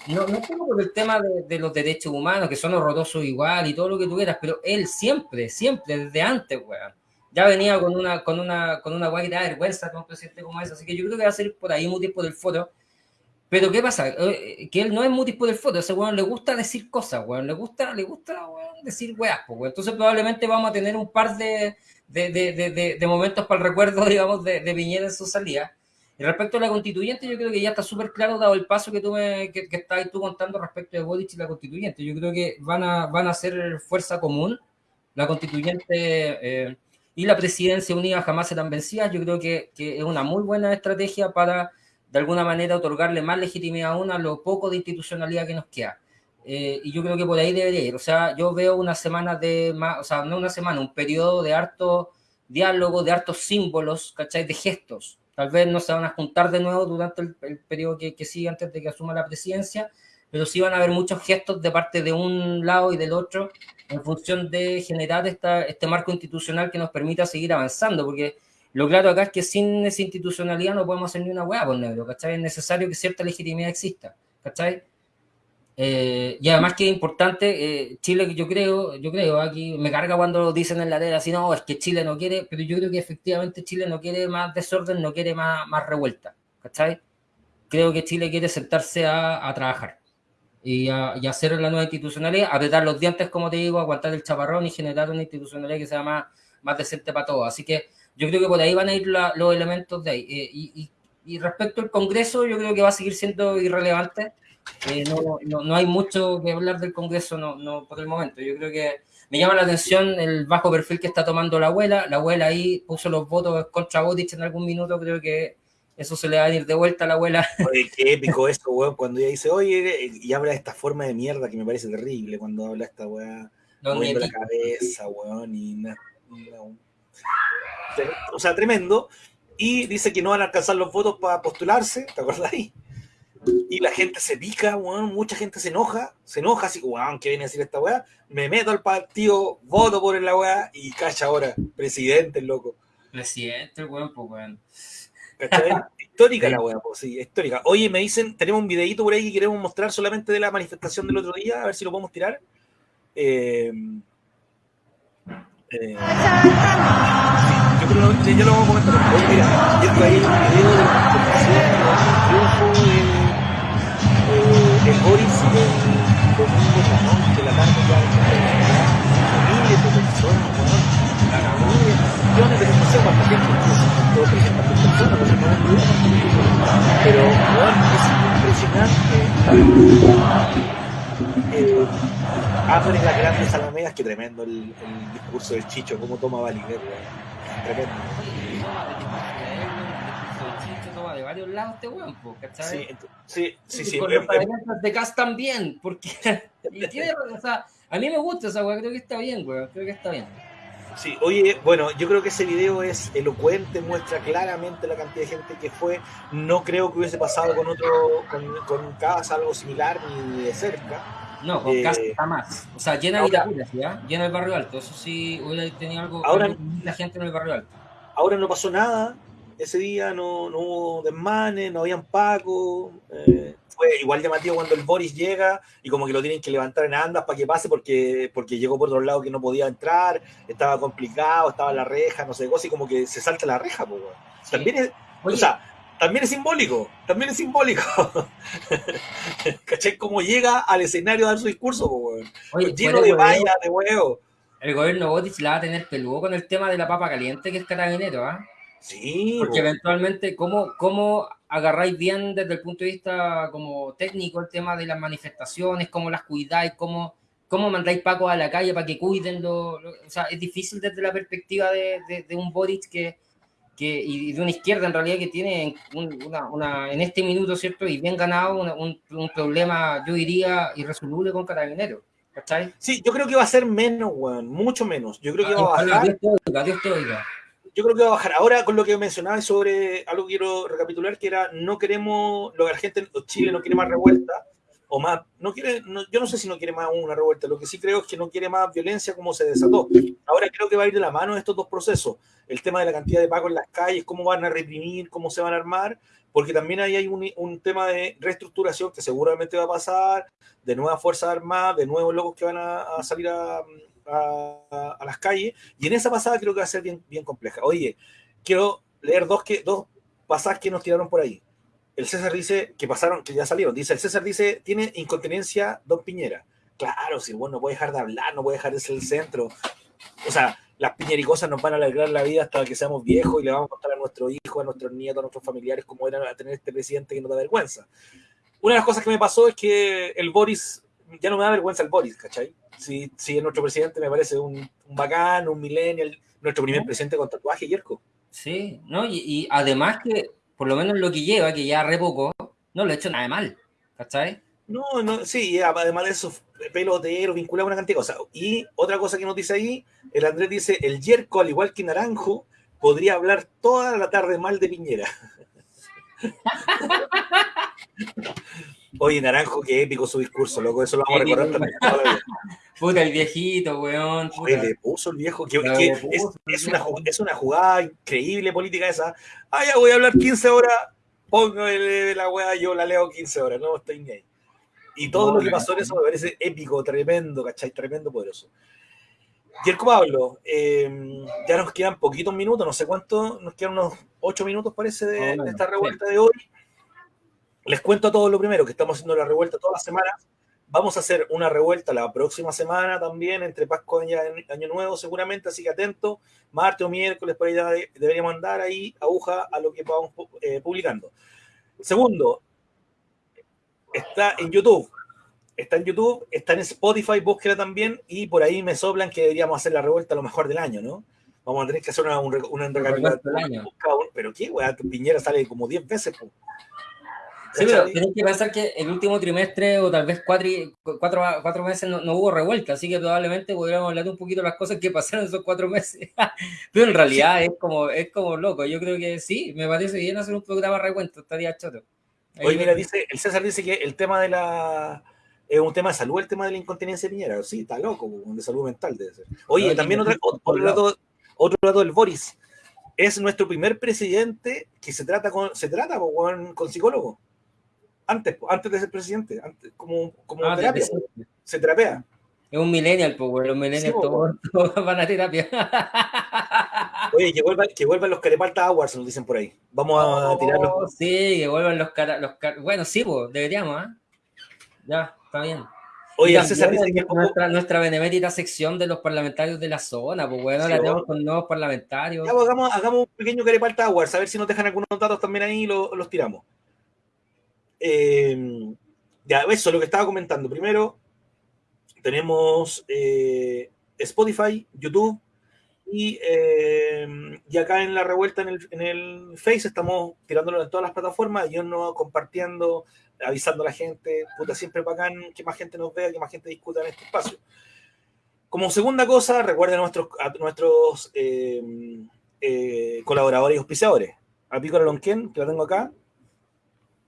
No, no solo por el tema de, de, los derechos humanos, que son horrorosos igual y todo lo que tú quieras, pero él siempre, siempre, desde antes, weón, ya venía con una, con una, con una guay de vergüenza con un presidente como ese, así que yo creo que va a ser por ahí muy tipo del foto. Pero ¿qué pasa? Que él no es muy tipo del foto, ese weón le gusta decir cosas, weón, le gusta, le gusta weón, decir weas, pues, weón. Entonces probablemente vamos a tener un par de, de, de, de momentos para el recuerdo, <laughs> digamos, de, Piñera en su salida. Y respecto a la constituyente, yo creo que ya está súper claro, dado el paso que tú, me, que, que estás tú contando respecto de Boric y la constituyente. Yo creo que van a, van a ser fuerza común. La constituyente eh, y la presidencia unida jamás serán vencidas. Yo creo que, que, es una muy buena estrategia para, de alguna manera, otorgarle más legitimidad aún a lo poco de institucionalidad que nos queda. Eh, y yo creo que por ahí debería ir. O sea, yo veo una semana de más, o sea, no una semana, un periodo de harto diálogo, de hartos símbolos, ¿cachai? De gestos Tal vez no se van a juntar de nuevo durante el, el periodo que, que, sigue antes de que asuma la presidencia, pero sí van a haber muchos gestos de parte de un lado y del otro en función de generar esta, este marco institucional que nos permita seguir avanzando, porque lo claro acá es que sin esa institucionalidad no podemos hacer ni una hueá por negro, ¿cachai? Es necesario que cierta legitimidad exista, ¿cachai? Eh, y además que es importante, eh, Chile, yo creo, yo creo, aquí me carga cuando dicen en la tele así, no, es que Chile no quiere, pero yo creo que efectivamente Chile no quiere más desorden, no quiere más, más revuelta, ¿cachai? Creo que Chile quiere sentarse a, a trabajar y, a, y hacer la nueva institucionalidad, apretar los dientes, como te digo, aguantar el chaparrón y generar una institucionalidad que sea más, más decente para todos. Así que yo creo que por ahí van a ir la, los elementos de ahí. Eh, y, y, y respecto al Congreso, yo creo que va a seguir siendo irrelevante eh, no, no, no, hay mucho que hablar del Congreso no, no, por el momento. Yo creo que me llama la atención el bajo perfil que está tomando la abuela. La abuela ahí puso los votos contra Boric en algún minuto. Creo que eso se le va a ir de vuelta a la abuela. <laughs> Oye, qué épico eso, weón, cuando ella dice, oye, y habla de esta forma de mierda que me parece terrible cuando habla esta weá, moviendo la cabeza, weón, y no. O sea, tremendo. Y dice que no van a alcanzar los votos para postularse, ¿te acuerdas ahí? Y la gente se pica, weón, mucha gente se enoja, se enoja así, weón, ¿qué viene a decir esta weá? Me meto al partido, voto por la weá y cacha ahora, presidente, el loco. Presidente, weón, pues weón. ¿Cachai? <laughs> histórica la weá, pues sí, histórica. Oye, me dicen, tenemos un videito por ahí que queremos mostrar solamente de la manifestación del otro día, a ver si lo podemos tirar. Eh, eh, yo creo que ya lo vamos a comentar. Oye, mira, yo ahí un video de la triunfo de el Boris el domingo la noche, la tarde ya miles de personas, weón, millones de no sé cuánta gente, todo 300 personas, no sé cuánto pero weón, es impresionante eh, abre las grandes alamedas, que tremendo el, el discurso del Chicho, cómo toma weón, tremendo de varios lados este weón, ¿cachai? Sí, sí, sí. sí, con sí, los de Cast también, porque <laughs> y tiene, o sea, a mí me gusta esa weón, creo que está bien, weón, creo que está bien. Sí, oye, bueno, yo creo que ese video es elocuente, muestra claramente la cantidad de gente que fue. No creo que hubiese pasado con otro, con, con casa algo similar ni de cerca. No, con eh, casa jamás. O sea, llena de Vitacura, llena el barrio alto. Eso sí, hubiera tenido algo. Ahora, la gente en el barrio alto. Ahora no pasó nada. Ese día no, no hubo desmanes, no habían pacos. Eh, fue igual llamativo cuando el Boris llega y como que lo tienen que levantar en andas para que pase porque, porque llegó por otro lado que no podía entrar, estaba complicado, estaba la reja, no sé, cosa y como que se salta la reja, pues, También es, o sea, también es simbólico, también es simbólico. <laughs> ¿Cachai? Cómo llega al escenario a dar su discurso, pues, lleno de vallas, de huevo. El gobierno Botis la va a tener peludo con el tema de la papa caliente que es carabinero, ¿ah? Sí. Porque eventualmente, ¿cómo, ¿cómo agarráis bien desde el punto de vista como técnico el tema de las manifestaciones, cómo las cuidáis, cómo, cómo mandáis Paco a la calle para que cuiden? o sea, es difícil desde la perspectiva de, de, un Boric que, que, y de una izquierda en realidad que tiene una, una, en este minuto, ¿cierto? Y bien ganado un, un, problema, yo diría, irresoluble con Carabineros. ¿Cachai? Sí, yo creo que va a ser menos, weón, mucho menos. Yo creo que va a bajar. Dios te oiga yo creo que va a bajar. Ahora, con lo que mencionaba sobre algo que quiero recapitular, que era no queremos, lo que la gente, Chile no quiere más revuelta, o más, no quiere, yo no sé si no quiere más una revuelta, lo que sí creo es que no quiere más violencia como se desató. Ahora creo que va a ir de la mano estos dos procesos, el tema de la cantidad de pagos en las calles, cómo van a reprimir, cómo se van a armar, porque también ahí hay un, tema de reestructuración que seguramente va a pasar, de nuevas fuerzas armadas, de nuevos locos que van a salir a, a, las calles, y en esa pasada creo que va a ser bien, bien compleja. Oye, quiero leer dos, que, dos pasajes que nos tiraron por ahí. El César dice que pasaron, que ya salieron. Dice, el César dice, tiene incontinencia Don Piñera. Claro, si bueno, no puede dejar de hablar, no puede dejar de ser el centro. O sea, las piñericosas nos van a alegrar la vida hasta que seamos viejos y le vamos a contar a nuestros hijos, a nuestros nietos, a nuestros familiares cómo era tener este presidente que nos da vergüenza. Una de las cosas que me pasó es que el Boris, ya no me da vergüenza el Boris, ¿cachai? sí, sí, nuestro presidente me parece un, un bacán, un millennial, nuestro primer presidente con tatuaje, Yerko. Sí, ¿no? Y, además que, por lo menos lo que lleva, que ya re poco, no lo ha hecho nada de mal, ¿cachai? No, no, sí, además de eso, pelotero, vinculado a una cantidad de cosas. Y otra cosa que nos dice ahí, el Andrés dice, el Yerko, al igual que Naranjo, podría hablar toda la tarde mal de Piñera. <laughs> Oye, Naranjo, qué épico su discurso, loco, eso lo vamos a recordar también. Puta, el viejito, weón. Oye, le puso el viejo, que, es, una, es, una, jugada increíble política esa. Ah, ya voy a hablar 15 horas, póngale la weá, yo la leo 15 horas, no estoy ni ahí. Y todo lo que pasó en eso me parece épico, tremendo, ¿cachai? Tremendo, poderoso. Yerko Pablo, em, ya nos quedan poquitos minutos, no sé cuánto, nos quedan unos 8 minutos parece de, de esta revuelta de hoy. Les cuento a todos lo primero, que estamos haciendo la revuelta todas las semanas. Vamos a hacer una revuelta la próxima semana también, entre Pascua y Año Nuevo seguramente, así que atento, martes o miércoles, por ahí deberíamos andar ahí, aguja a lo que vamos eh, publicando. Segundo, está en YouTube, está en YouTube, está en Spotify, búsquela también, y por ahí me soplan que deberíamos hacer la revuelta a lo mejor del año, ¿no? Vamos a tener que hacer una, una, una Pero qué, weá, tu piñera sale como 10 veces, pues. Sí, pero tienes que pensar que el último trimestre o tal vez cuatro, cuatro, cuatro meses no, hubo revuelta, así que probablemente podríamos hablar un poquito de las cosas que pasaron esos cuatro meses. <laughs> pero en realidad es como es como loco. Yo creo que sí, me parece bien hacer un programa revuelto, estaría choto. Oye, mira, dice, el César dice que el tema de la es un tema de salud, el tema de la incontinencia de Piñera. Sí, está loco, de salud mental debe ser. Oye, también otro, otro, dato, otro dato del Boris. Es nuestro primer presidente que se trata con, se trata con, con psicólogo antes, antes de ser presidente, antes, como, como ah, terapia, se terapea. Es un millennial, pues, los millennials <laughs> todos, van a terapia. Oye, que vuelvan, que vuelvan los Carepalta Awards, nos dicen por ahí. Vamos a oh, tirarlos. Sí, que vuelvan los, cara, los Bueno, sí, pues, deberíamos, ¿eh? Ya, está bien. Oye, César dice que nuestra, nuestra benemérita sección de los parlamentarios de la zona, pues bueno, la tenemos con nuevos parlamentarios. Ya, pues, hagamos, hagamos, un pequeño Carepalta Awards, a ver si nos dejan algunos datos también ahí y los tiramos. Eh, ya, eso es lo que estaba comentando. Primero, tenemos eh, Spotify, YouTube y, eh, y, acá en la revuelta en el, en el Face estamos tirándolo en todas las plataformas, yo no compartiendo, avisando a la gente, puta, siempre bacán que más gente nos vea, que más gente discuta en este espacio. Como segunda cosa, recuerden a nuestros, a nuestros eh, eh, colaboradores y auspiciadores. A Pico Lonquén, que lo tengo acá.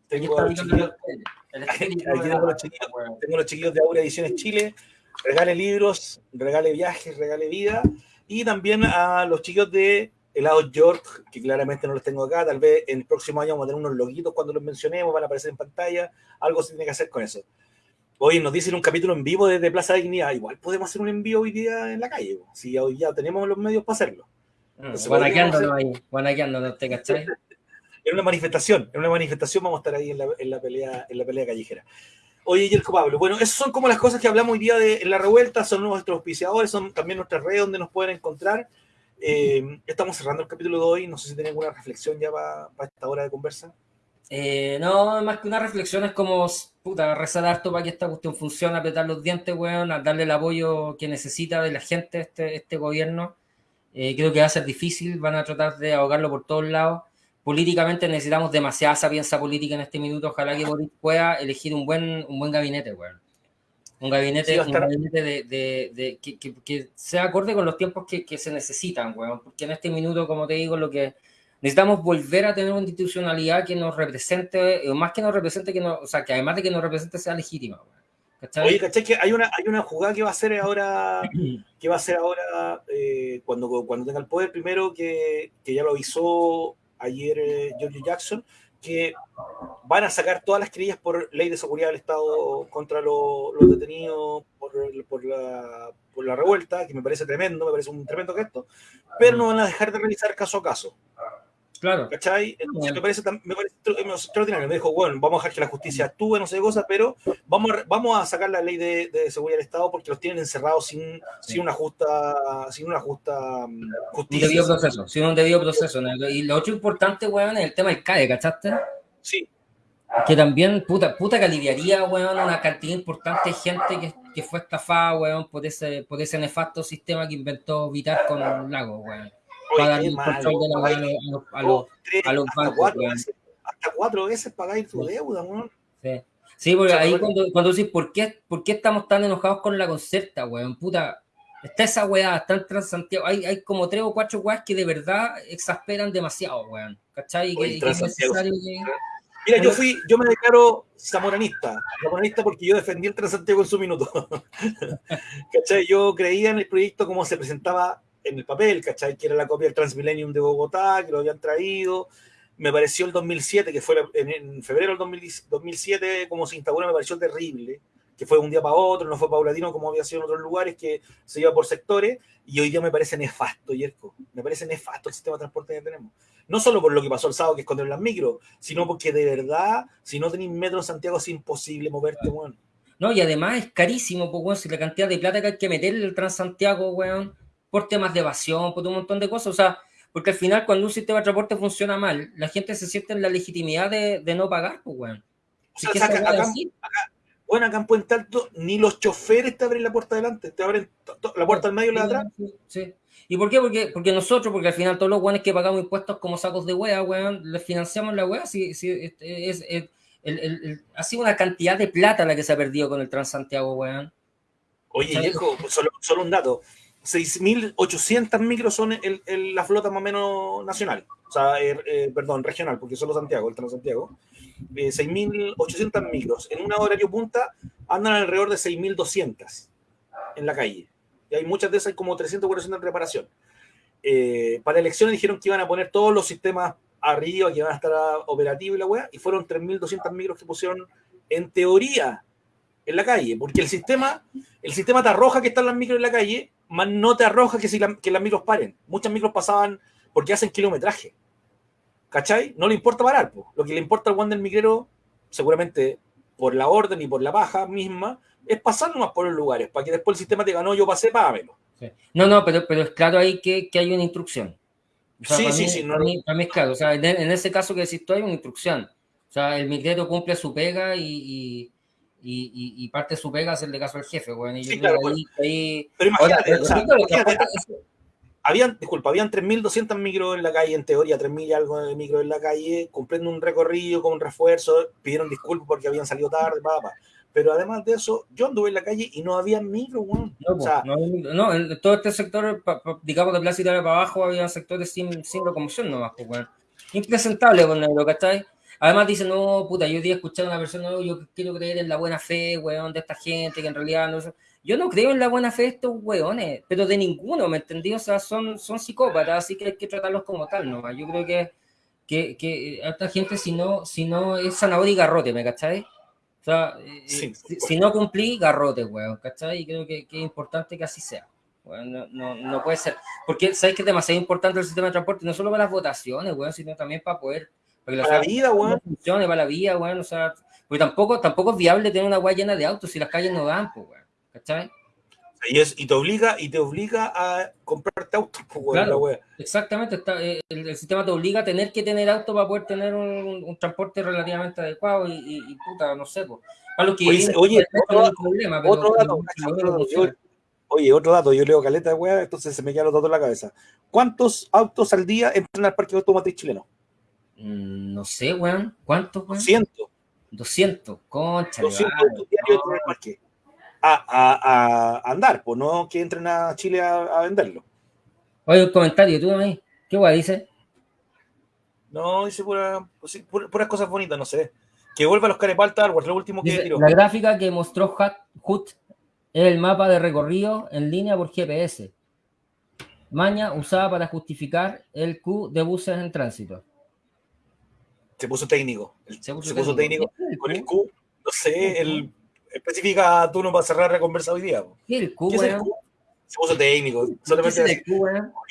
Tengo, los chiquillos, <laughs> tengo, los chiquillos, tengo los chiquillos de Aura Ediciones Chile. Regale libros, regale viajes, regale vida. Y también a los chicos de Helado York, que claramente no los tengo acá. Tal vez en el próximo año vamos a tener unos loguitos cuando los mencionemos, van a aparecer en pantalla. Algo se tiene que hacer con eso. Hoy nos dicen un capítulo en vivo desde Plaza de Dignidad. Igual podemos hacer un envío hoy día en la calle. Si hoy ya tenemos los medios para hacerlo. Guanaqueándonos ahí, guanaqueándonos, ¿te cachai? <laughs> En una manifestación, en una manifestación vamos a estar ahí en la, en la pelea, en la pelea callejera. Oye, Yerko Pablo, bueno, esas son como las cosas que hablamos hoy día de la revuelta, son nuestros auspiciadores, son también nuestras redes donde nos pueden encontrar. Eh, estamos cerrando el capítulo de hoy, no sé si tienen alguna reflexión ya para, esta hora de conversa. Eh, no, más que una reflexión es como, puta, rezar harto para que esta cuestión funcione, apretar los dientes, weón, darle el apoyo que necesita de la gente este, este gobierno. Eh, creo que va a ser difícil, van a tratar de ahogarlo por todos lados. Políticamente necesitamos demasiada sapiencia política en este minuto. Ojalá que Boris pueda elegir un buen, un buen gabinete, weón. Un gabinete, un gabinete de, de, que, que, sea acorde con los tiempos que, que, se necesitan, weón. Porque en este minuto, como te digo, lo que necesitamos volver a tener una institucionalidad que nos represente, o más que nos represente, que no, o sea, que además de que nos represente sea legítima, weón. Oye, ¿cachai? Que hay una, hay una jugada que va a ser ahora, que va a ser ahora eh, cuando, cuando tenga el poder, primero que, que ya lo avisó ayer eh, George Jackson, que van a sacar todas las querellas por ley de seguridad del Estado contra los detenidos por, por, la, por la revuelta, que me parece tremendo, me parece un tremendo gesto, pero no van a dejar de realizar caso a caso. Claro. ¿Cachai? me, parece, me parece extraordinario. Me dijo, bueno, vamos a dejar que la justicia actúe, no sé qué cosa, pero vamos a, vamos a sacar la ley de, de seguridad del Estado porque los tienen encerrados sin, sin una justa, sin una justa mm, justicia. Un debido proceso, sin un debido proceso. Y lo otro importante, weón, es el tema del CAE, ¿cachaste? Sí. Que también, puta, puta que aliviaría, weón, una cantidad importante de gente que, que fue estafada, weón, por ese, por ese nefasto sistema que inventó Vitar con Lago, weón para darle control de la a, los, a los bancos. hasta cuatro veces pagáis tu deuda, weón. Sí. Sí, porque ahí cuando, cuando decís, ¿por qué, ¿por qué estamos tan enojados con la concerta, weón? Puta, está esa weá, está en Transantiago. Hay, hay como tres o cuatro weas que de verdad exasperan demasiado, weón. ¿Cachai? que, Mira, yo fui, yo me declaro zamoranista, zamoranista porque yo defendí el Transantiago en su minuto. <laughs> ¿Cachai? Yo creía en el proyecto como se presentaba en el papel, ¿cachai? Que era la copia del Transmillennium de Bogotá, que lo habían traído. Me pareció el 2007, que fue en, febrero del 2007, como se instauró, me pareció terrible, que fue un día para otro, no fue paulatino como había sido en otros lugares, que se iba por sectores, y hoy día me parece nefasto, Yerko. Me parece nefasto el sistema de transporte que tenemos. No solo por lo que pasó el sábado, que escondieron las micros, sino porque de verdad, si no tenéis metro en Santiago, es imposible moverte, weón. No, y además es carísimo, pues, weón, si la cantidad de plata que hay que meterle el Transantiago, weón por temas de evasión, por un montón de cosas. O sea, porque al final cuando un sistema de transporte funciona mal, la gente se siente en la legitimidad de, de no pagar, pues, weón. O sea, acá, acá, bueno, acá en Puente Alto ni los choferes te abren la puerta delante, te abren la puerta al medio y la de atrás. Sí, ¿Y por qué? Porque, porque nosotros, porque al final todos los weones que pagamos impuestos como sacos de wea, weón, les financiamos la wea, si, si, es, es, ha sido una cantidad de plata la que se ha perdido con el Transantiago, weón. Oye, viejo, solo, solo un dato. 6.800 micros son el, la flota más o menos nacional, o sea, eh, eh, perdón, regional, porque solo Santiago, el Transantiago. Eh, 6.800 micros. En una horario punta andan alrededor de 6.200 en la calle. Y hay muchas de esas, como 300 400 en reparación. Eh, para elecciones dijeron que iban a poner todos los sistemas arriba, que iban a estar operativos y la weá, y fueron 3.200 micros que pusieron en teoría en la calle, porque el sistema, el sistema te arroja que están las micros en la calle, más no te arroja que, si que las micros paren. Muchas micros pasaban porque hacen kilometraje. ¿Cachai? No le importa parar. Lo que le importa al guante del micrero, seguramente por la orden y por la baja misma, es pasar nomás por los lugares, para que después el sistema te ganó, yo pasé, págamelo. No, no, pero, pero es claro ahí que, que hay una instrucción. sí, sí, sí. No, para, mí, es claro. O sea, en, ese caso que decís tú, hay una instrucción. O sea, el micrero cumple su pega y y, y, parte de su pega hacerle caso al jefe, bueno, y sí, claro, ahí, Pero imagínate, o sea, habían, disculpa, habían 3.200 micros en la calle, en teoría 3.000 y algo de micros en la calle, cumpliendo un recorrido con un refuerzo, pidieron disculpas porque habían salido tarde, papá. pero además de eso, yo anduve en la calle y no había micro, weón. No, o sea, no, no, en todo este sector, pa, pa, digamos de Plaza Italia para abajo, había sectores sin, sin locomoción nomás, weón. Impresentable con negro, ¿cachai? Además dicen, no, puta, yo día escuchar a una persona, no, yo quiero creer en la buena fe, weón, de esta gente, que en realidad no Yo no creo en la buena fe de estos weones, pero de ninguno, ¿me entendí? O sea, son, son psicópatas, así que hay que tratarlos como tal, ¿no? Yo creo que, que, que a esta gente, si no, si no es zanahoria y garrote, ¿me cachai? O sea, sí, si, si, no cumplí, garrote, weón, ¿cachai? Y creo que, que, es importante que así sea. Bueno, no, no, no, puede ser. Porque sabes que es demasiado importante el sistema de transporte, no solo para las votaciones, weón, sino también para poder. Para la, para la vida, weón. Funcione, para la vida, weón. O sea, porque tampoco, tampoco es viable tener una weá llena de autos si las calles no dan, pues, weón. ¿Cachai? Y, es, y te obliga y te obliga a comprarte autos, pues, weón, claro, la Exactamente, está, el, el, sistema te obliga a tener que tener auto para poder tener un, un transporte relativamente adecuado y, y, y, puta, no sé, pues. Para que oye, oye otro, problema, pero, otro dato, otro dato yo, oye, otro dato, yo leo caleta de weá, entonces se me quedan los datos en la cabeza. ¿Cuántos autos al día entran al parque automotriz chileno? Mm, no sé, weón. ¿Cuántos, weón? 200. 200, concha. 200 autos diarios en el parque. A, a, a, andar, pues no que entren a Chile a, a venderlo. Oye, un comentario, tú ahí. ¿Qué guay dice? No, dice pura, pura, puras cosas bonitas, no sé. Que vuelva a los carepaltas, lo último que dice, tiró. La gráfica que mostró Hut es el mapa de recorrido en línea por GPS. Maña usada para justificar el Q de buses en tránsito. Se puso técnico. Se puso, se puso técnico. técnico. Con el Q, no sé, el especifica tú no para cerrar la conversa hoy día. ¿Qué el Q, ¿Qué es el Q? Se puso técnico. Solamente ¿Qué es Q,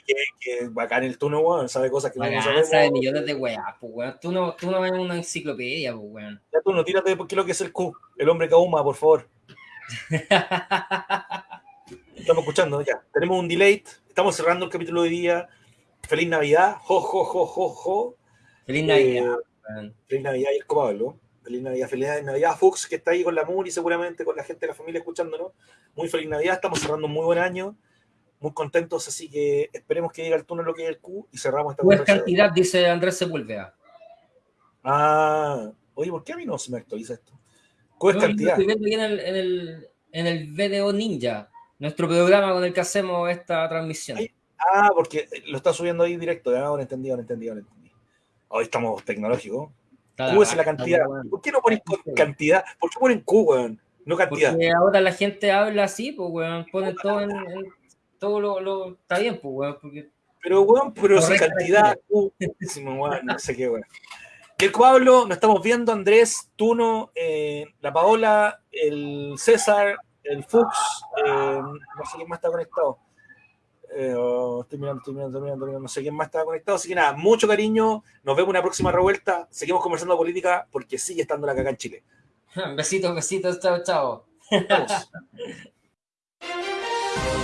que, que bacán el tuno, weón, sabe cosas que bacán, no sabemos. sabe millones de weas, pues, weón. Tú no, tú no ves una enciclopedia, pues, weón. Ya tú no tírate qué es lo que es el Q, el hombre que ahuma, por favor. <laughs> Estamos escuchando, ya. Tenemos un delay. Estamos cerrando el capítulo de hoy día. Feliz Navidad. Jo, jo, jo, jo, jo. Feliz Navidad. Eh, feliz Navidad y el Pablo. Feliz Navidad, feliz Navidad. Fuchs, que está ahí con la Muri, seguramente, con la gente de la familia escuchándonos. Muy feliz Navidad. Estamos cerrando un muy buen año. Muy contentos, así que esperemos que llegue al túnel lo que es el Q y cerramos esta ¿Cuál cantidad? Dice Andrés Sepúlveda. Ah, oye, ¿por qué a mí no se me actualiza esto? ¿Cuál es no, cantidad? Estoy viendo aquí en el, en, el, en el VDO Ninja, nuestro programa con el que hacemos esta transmisión. Ay, ah, porque lo está subiendo ahí directo. Ya, ahora entendí, ahora entendí, ahora entendí. Hoy estamos tecnológicos. Q es la cantidad. ¿Por qué no ponen cantidad? ¿Por qué ponen Q, weón? No cantidad. Porque ahora la gente habla así, pues, weón. Ponen todo en, en todo lo, lo, Está bien, pues, weón. Porque... Pero, weón, pero si cantidad. Q, weón, no sé qué, weón. El Pablo, nos estamos viendo, Andrés, Tuno, eh, la Paola, el César, el Fuchs, eh, no sé quién más está conectado. Eh, oh, estoy, mirando, estoy mirando, estoy mirando, no sé quién más está conectado. Así que nada, mucho cariño. Nos vemos en una próxima revuelta. Seguimos conversando de política porque sigue estando la caca en Chile. <laughs> Besitos, besitos, chao, chao. <laughs>